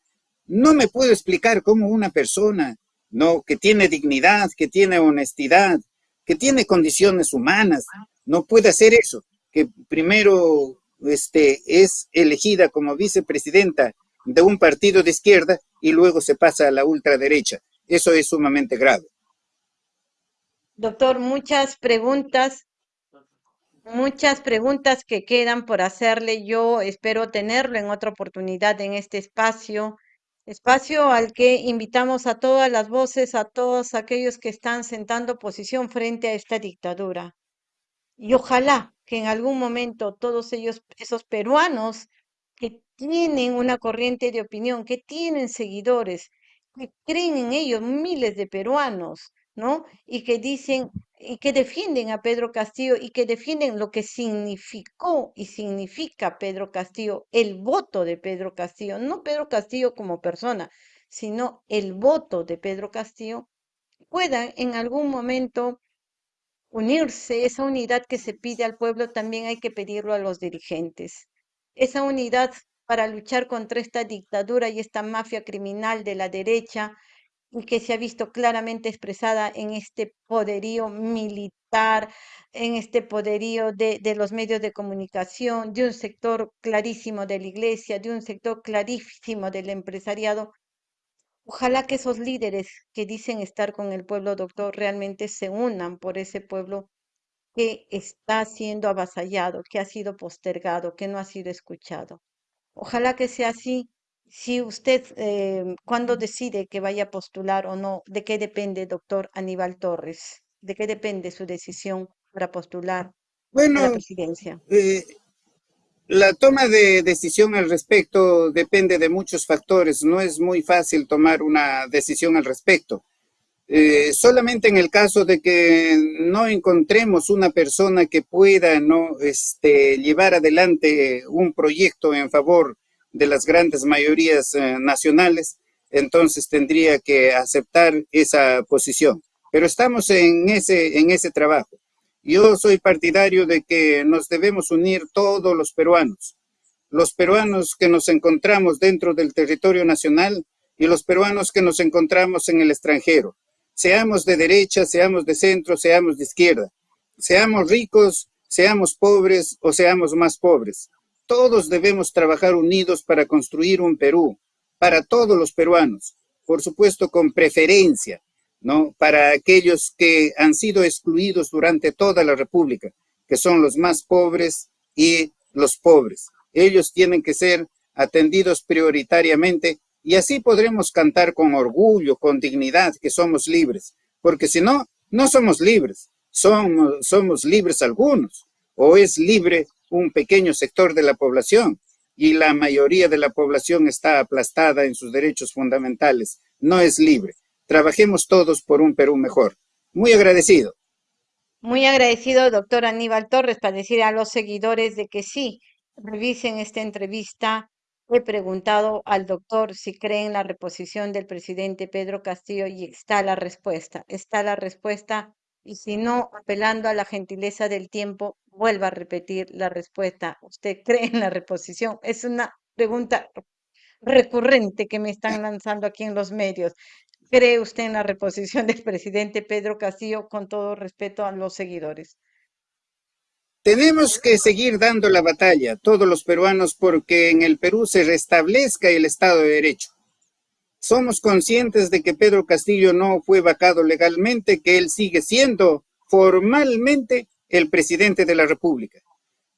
No me puedo explicar cómo una persona no, que tiene dignidad, que tiene honestidad, que tiene condiciones humanas, no puede hacer eso, que primero este, es elegida como vicepresidenta de un partido de izquierda y luego se pasa a la ultraderecha. Eso es sumamente grave. Doctor, muchas preguntas, muchas preguntas que quedan por hacerle. Yo espero tenerlo en otra oportunidad en este espacio, espacio al que invitamos a todas las voces, a todos aquellos que están sentando posición frente a esta dictadura. Y ojalá que en algún momento todos ellos, esos peruanos tienen una corriente de opinión, que tienen seguidores, que creen en ellos miles de peruanos, ¿no? Y que dicen y que defienden a Pedro Castillo y que defienden lo que significó y significa Pedro Castillo, el voto de Pedro Castillo, no Pedro Castillo como persona, sino el voto de Pedro Castillo, puedan en algún momento unirse, esa unidad que se pide al pueblo también hay que pedirlo a los dirigentes esa unidad para luchar contra esta dictadura y esta mafia criminal de la derecha que se ha visto claramente expresada en este poderío militar, en este poderío de, de, los medios de comunicación, de un sector clarísimo de la iglesia, de un sector clarísimo del empresariado. Ojalá que esos líderes que dicen estar con el pueblo, doctor, realmente se unan por ese pueblo que está siendo avasallado, que ha sido postergado, que no ha sido escuchado. Ojalá que sea así. Si usted, eh, cuando decide que vaya a postular o no, ¿de qué depende, doctor Aníbal Torres? ¿De qué depende su decisión para postular bueno, a la presidencia? Eh, la toma de decisión al respecto depende de muchos factores. No es muy fácil tomar una decisión al respecto. Eh, solamente en el caso de que no encontremos una persona que pueda no este, llevar adelante un proyecto en favor de las grandes mayorías eh, nacionales, entonces tendría que aceptar esa posición. Pero estamos en ese, en ese trabajo. Yo soy partidario de que nos debemos unir todos los peruanos, los peruanos que nos encontramos dentro del territorio nacional y los peruanos que nos encontramos en el extranjero seamos de derecha, seamos de centro, seamos de izquierda, seamos ricos, seamos pobres o seamos más pobres. Todos debemos trabajar unidos para construir un Perú, para todos los peruanos, por supuesto con preferencia, ¿no? Para aquellos que han sido excluidos durante toda la República, que son los más pobres y los pobres. Ellos tienen que ser atendidos prioritariamente y así podremos cantar con orgullo, con dignidad, que somos libres. Porque si no, no somos libres. Somos, libres algunos. O es libre un pequeño sector de la población. Y la mayoría de la población está aplastada en sus derechos fundamentales. No es libre. Trabajemos todos por un Perú mejor. Muy agradecido. Muy agradecido, doctor Aníbal Torres, para decir a los seguidores de que sí, revisen esta entrevista He preguntado al doctor si cree en la reposición del presidente Pedro Castillo y está la respuesta. Está la respuesta y si no, apelando a la gentileza del tiempo, vuelva a repetir la respuesta. ¿Usted cree en la reposición? Es una pregunta recurrente que me están lanzando aquí en los medios. ¿Cree usted en la reposición del presidente Pedro Castillo con todo respeto a los seguidores? Tenemos que seguir dando la batalla, todos los peruanos, porque en el Perú se restablezca el Estado de Derecho. Somos conscientes de que Pedro Castillo no fue vacado legalmente, que él sigue siendo formalmente el presidente de la República,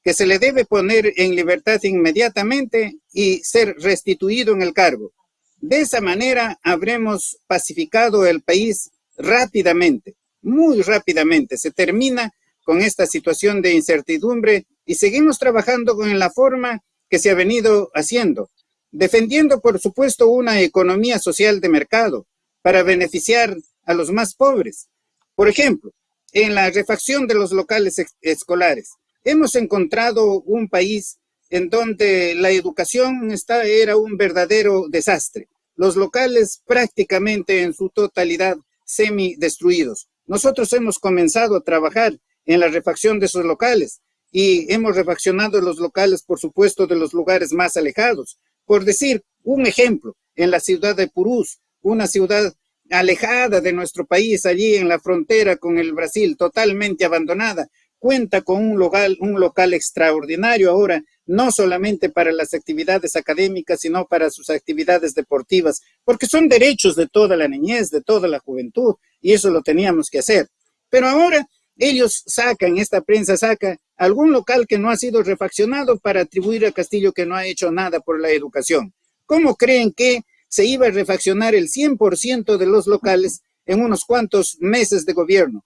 que se le debe poner en libertad inmediatamente y ser restituido en el cargo. De esa manera habremos pacificado el país rápidamente, muy rápidamente. Se termina con esta situación de incertidumbre y seguimos trabajando con la forma que se ha venido haciendo, defendiendo, por supuesto, una economía social de mercado para beneficiar a los más pobres. Por ejemplo, en la refacción de los locales escolares, hemos encontrado un país en donde la educación está, era un verdadero desastre. Los locales prácticamente en su totalidad semi destruidos. Nosotros hemos comenzado a trabajar en la refacción de esos locales. Y hemos refaccionado los locales, por supuesto, de los lugares más alejados. Por decir un ejemplo, en la ciudad de Purús, una ciudad alejada de nuestro país, allí en la frontera con el Brasil, totalmente abandonada, cuenta con un local, un local extraordinario ahora, no solamente para las actividades académicas, sino para sus actividades deportivas, porque son derechos de toda la niñez, de toda la juventud, y eso lo teníamos que hacer. Pero ahora ellos sacan, esta prensa saca algún local que no ha sido refaccionado para atribuir a Castillo que no ha hecho nada por la educación. ¿Cómo creen que se iba a refaccionar el 100% de los locales en unos cuantos meses de gobierno?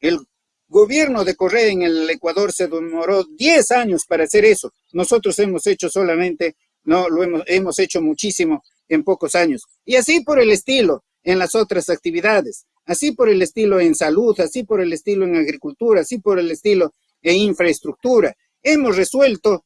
El gobierno de Correa en el Ecuador se demoró 10 años para hacer eso. Nosotros hemos hecho solamente, no, lo hemos, hemos hecho muchísimo en pocos años. Y así por el estilo en las otras actividades así por el estilo en salud, así por el estilo en agricultura, así por el estilo en infraestructura. Hemos resuelto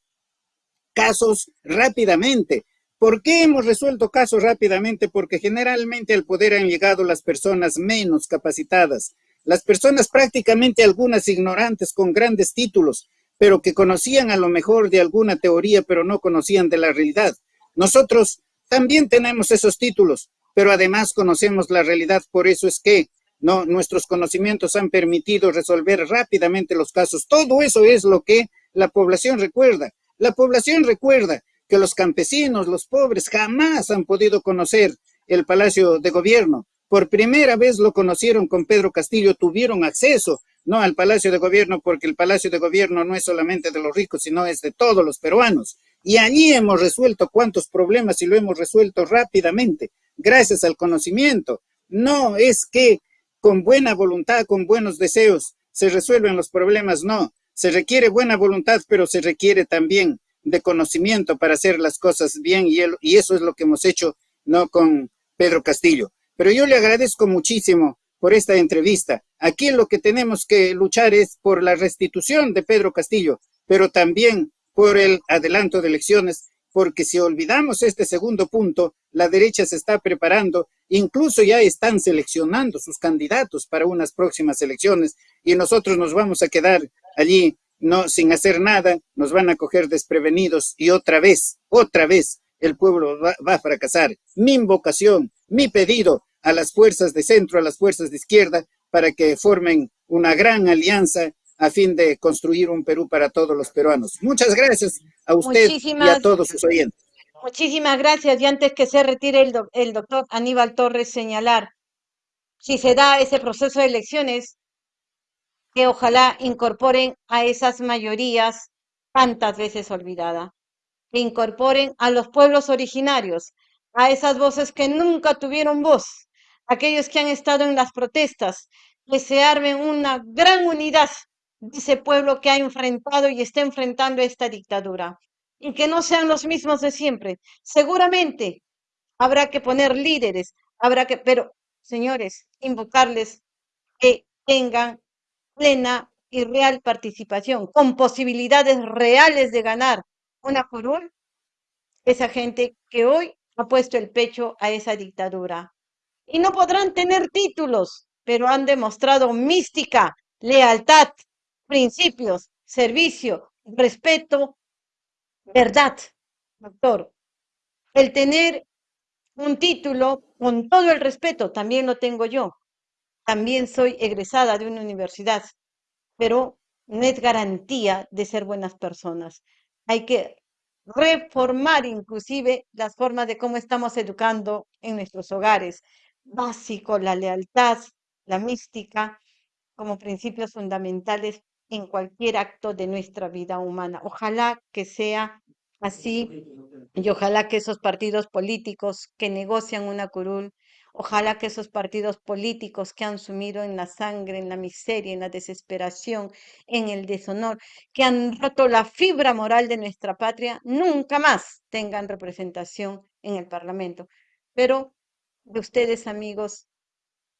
casos rápidamente. ¿Por qué hemos resuelto casos rápidamente? Porque generalmente al poder han llegado las personas menos capacitadas, las personas prácticamente algunas ignorantes con grandes títulos, pero que conocían a lo mejor de alguna teoría, pero no conocían de la realidad. Nosotros también tenemos esos títulos, pero además conocemos la realidad, por eso es que no, nuestros conocimientos han permitido resolver rápidamente los casos. Todo eso es lo que la población recuerda. La población recuerda que los campesinos, los pobres, jamás han podido conocer el Palacio de Gobierno. Por primera vez lo conocieron con Pedro Castillo, tuvieron acceso no al Palacio de Gobierno, porque el Palacio de Gobierno no es solamente de los ricos, sino es de todos los peruanos. Y allí hemos resuelto cuántos problemas y lo hemos resuelto rápidamente gracias al conocimiento. No es que con buena voluntad, con buenos deseos, se resuelven los problemas, no. Se requiere buena voluntad, pero se requiere también de conocimiento para hacer las cosas bien y, y eso es lo que hemos hecho, no con Pedro Castillo. Pero yo le agradezco muchísimo por esta entrevista. Aquí lo que tenemos que luchar es por la restitución de Pedro Castillo, pero también por el adelanto de elecciones, porque si olvidamos este segundo punto, la derecha se está preparando, incluso ya están seleccionando sus candidatos para unas próximas elecciones y nosotros nos vamos a quedar allí no sin hacer nada, nos van a coger desprevenidos y otra vez, otra vez el pueblo va, va a fracasar. Mi invocación, mi pedido a las fuerzas de centro, a las fuerzas de izquierda, para que formen una gran alianza a fin de construir un Perú para todos los peruanos. Muchas gracias a usted y a todos sus oyentes. Muchísimas gracias. Y antes que se retire el, el doctor Aníbal Torres, señalar, si se da ese proceso de elecciones, que ojalá incorporen a esas mayorías tantas veces olvidadas, que incorporen a los pueblos originarios, a esas voces que nunca tuvieron voz, aquellos que han estado en las protestas, que se armen una gran unidad de ese pueblo que ha enfrentado y está enfrentando esta dictadura. Y que no sean los mismos de siempre. Seguramente habrá que poner líderes, habrá que, pero señores, invocarles que tengan plena y real participación, con posibilidades reales de ganar una por esa gente que hoy ha puesto el pecho a esa dictadura. Y no podrán tener títulos, pero han demostrado mística, lealtad, principios, servicio, respeto, verdad, doctor. El tener un título, con todo el respeto, también lo tengo yo. También soy egresada de una universidad, pero no es garantía de ser buenas personas. Hay que reformar inclusive las formas de cómo estamos educando en nuestros hogares. Básico, la lealtad, la mística, como principios fundamentales en cualquier acto de nuestra vida humana. Ojalá que sea así y ojalá que esos partidos políticos que negocian una curul, ojalá que esos partidos políticos que han sumido en la sangre, en la miseria, en la desesperación, en el deshonor, que han roto la fibra moral de nuestra patria, nunca más tengan representación en el Parlamento. Pero de ustedes, amigos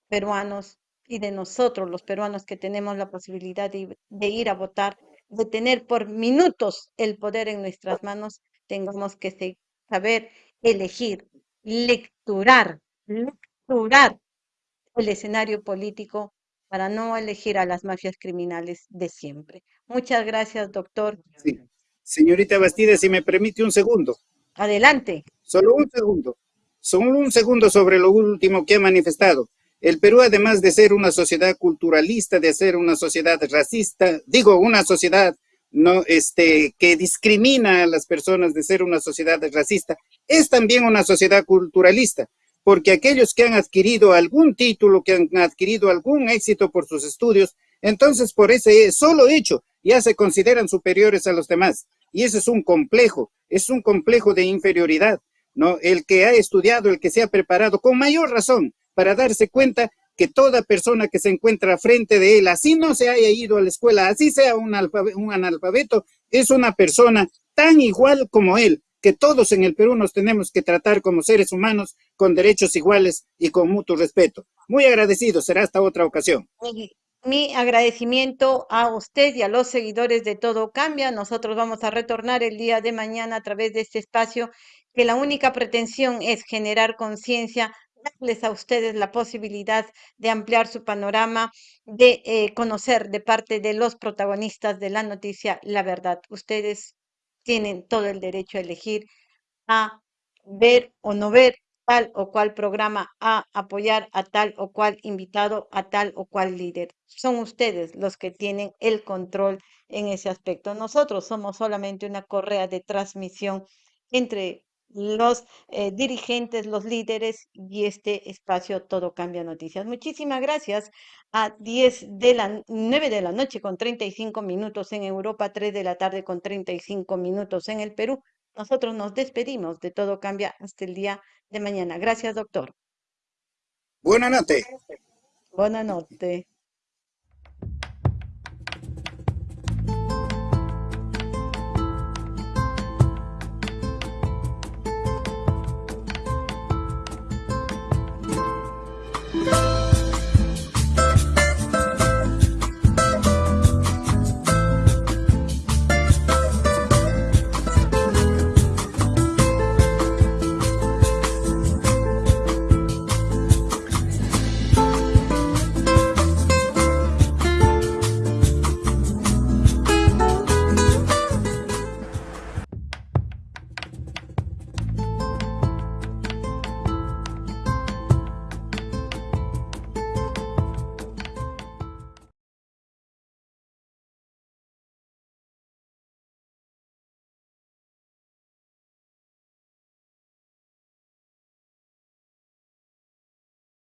peruanos, y de nosotros, los peruanos que tenemos la posibilidad de, ir a votar, de tener por minutos el poder en nuestras manos, tengamos que saber elegir, lecturar, lecturar el escenario político para no elegir a las mafias criminales de siempre. Muchas gracias, doctor. Señorita Bastida, si me permite un segundo. Adelante. Solo un segundo. Solo un segundo sobre lo último que ha manifestado. El Perú, además de ser una sociedad culturalista, de ser una sociedad racista, digo, una sociedad no, este, que discrimina a las personas de ser una sociedad racista, es también una sociedad culturalista, porque aquellos que han adquirido algún título, que han adquirido algún éxito por sus estudios, entonces por ese solo hecho ya se consideran superiores a los demás. Y ese es un complejo, es un complejo de inferioridad, ¿no? El que ha estudiado, el que se ha preparado, con mayor razón, para darse cuenta que toda persona que se encuentra frente de él, así no se haya ido a la escuela, así sea un, analfabeto, es una persona tan igual como él, que todos en el Perú nos tenemos que tratar como seres humanos con derechos iguales y con mutuo respeto. Muy agradecido, será hasta otra ocasión. Mi, agradecimiento a usted y a los seguidores de Todo Cambia. Nosotros vamos a retornar el día de mañana a través de este espacio que la única pretensión es generar conciencia darles a ustedes la posibilidad de ampliar su panorama, de eh, conocer de parte de los protagonistas de la noticia la verdad. Ustedes tienen todo el derecho a elegir, a ver o no ver tal o cual programa, a apoyar a tal o cual invitado, a tal o cual líder. Son ustedes los que tienen el control en ese aspecto. Nosotros somos solamente una correa de transmisión entre los eh, dirigentes, los líderes y este espacio Todo Cambia Noticias. Muchísimas gracias a 10 de la 9 de la noche con 35 minutos en Europa, 3 de la tarde con 35 minutos en el Perú. Nosotros nos despedimos de Todo Cambia hasta el día de mañana. Gracias, doctor. Buenas noches. Buenas noches.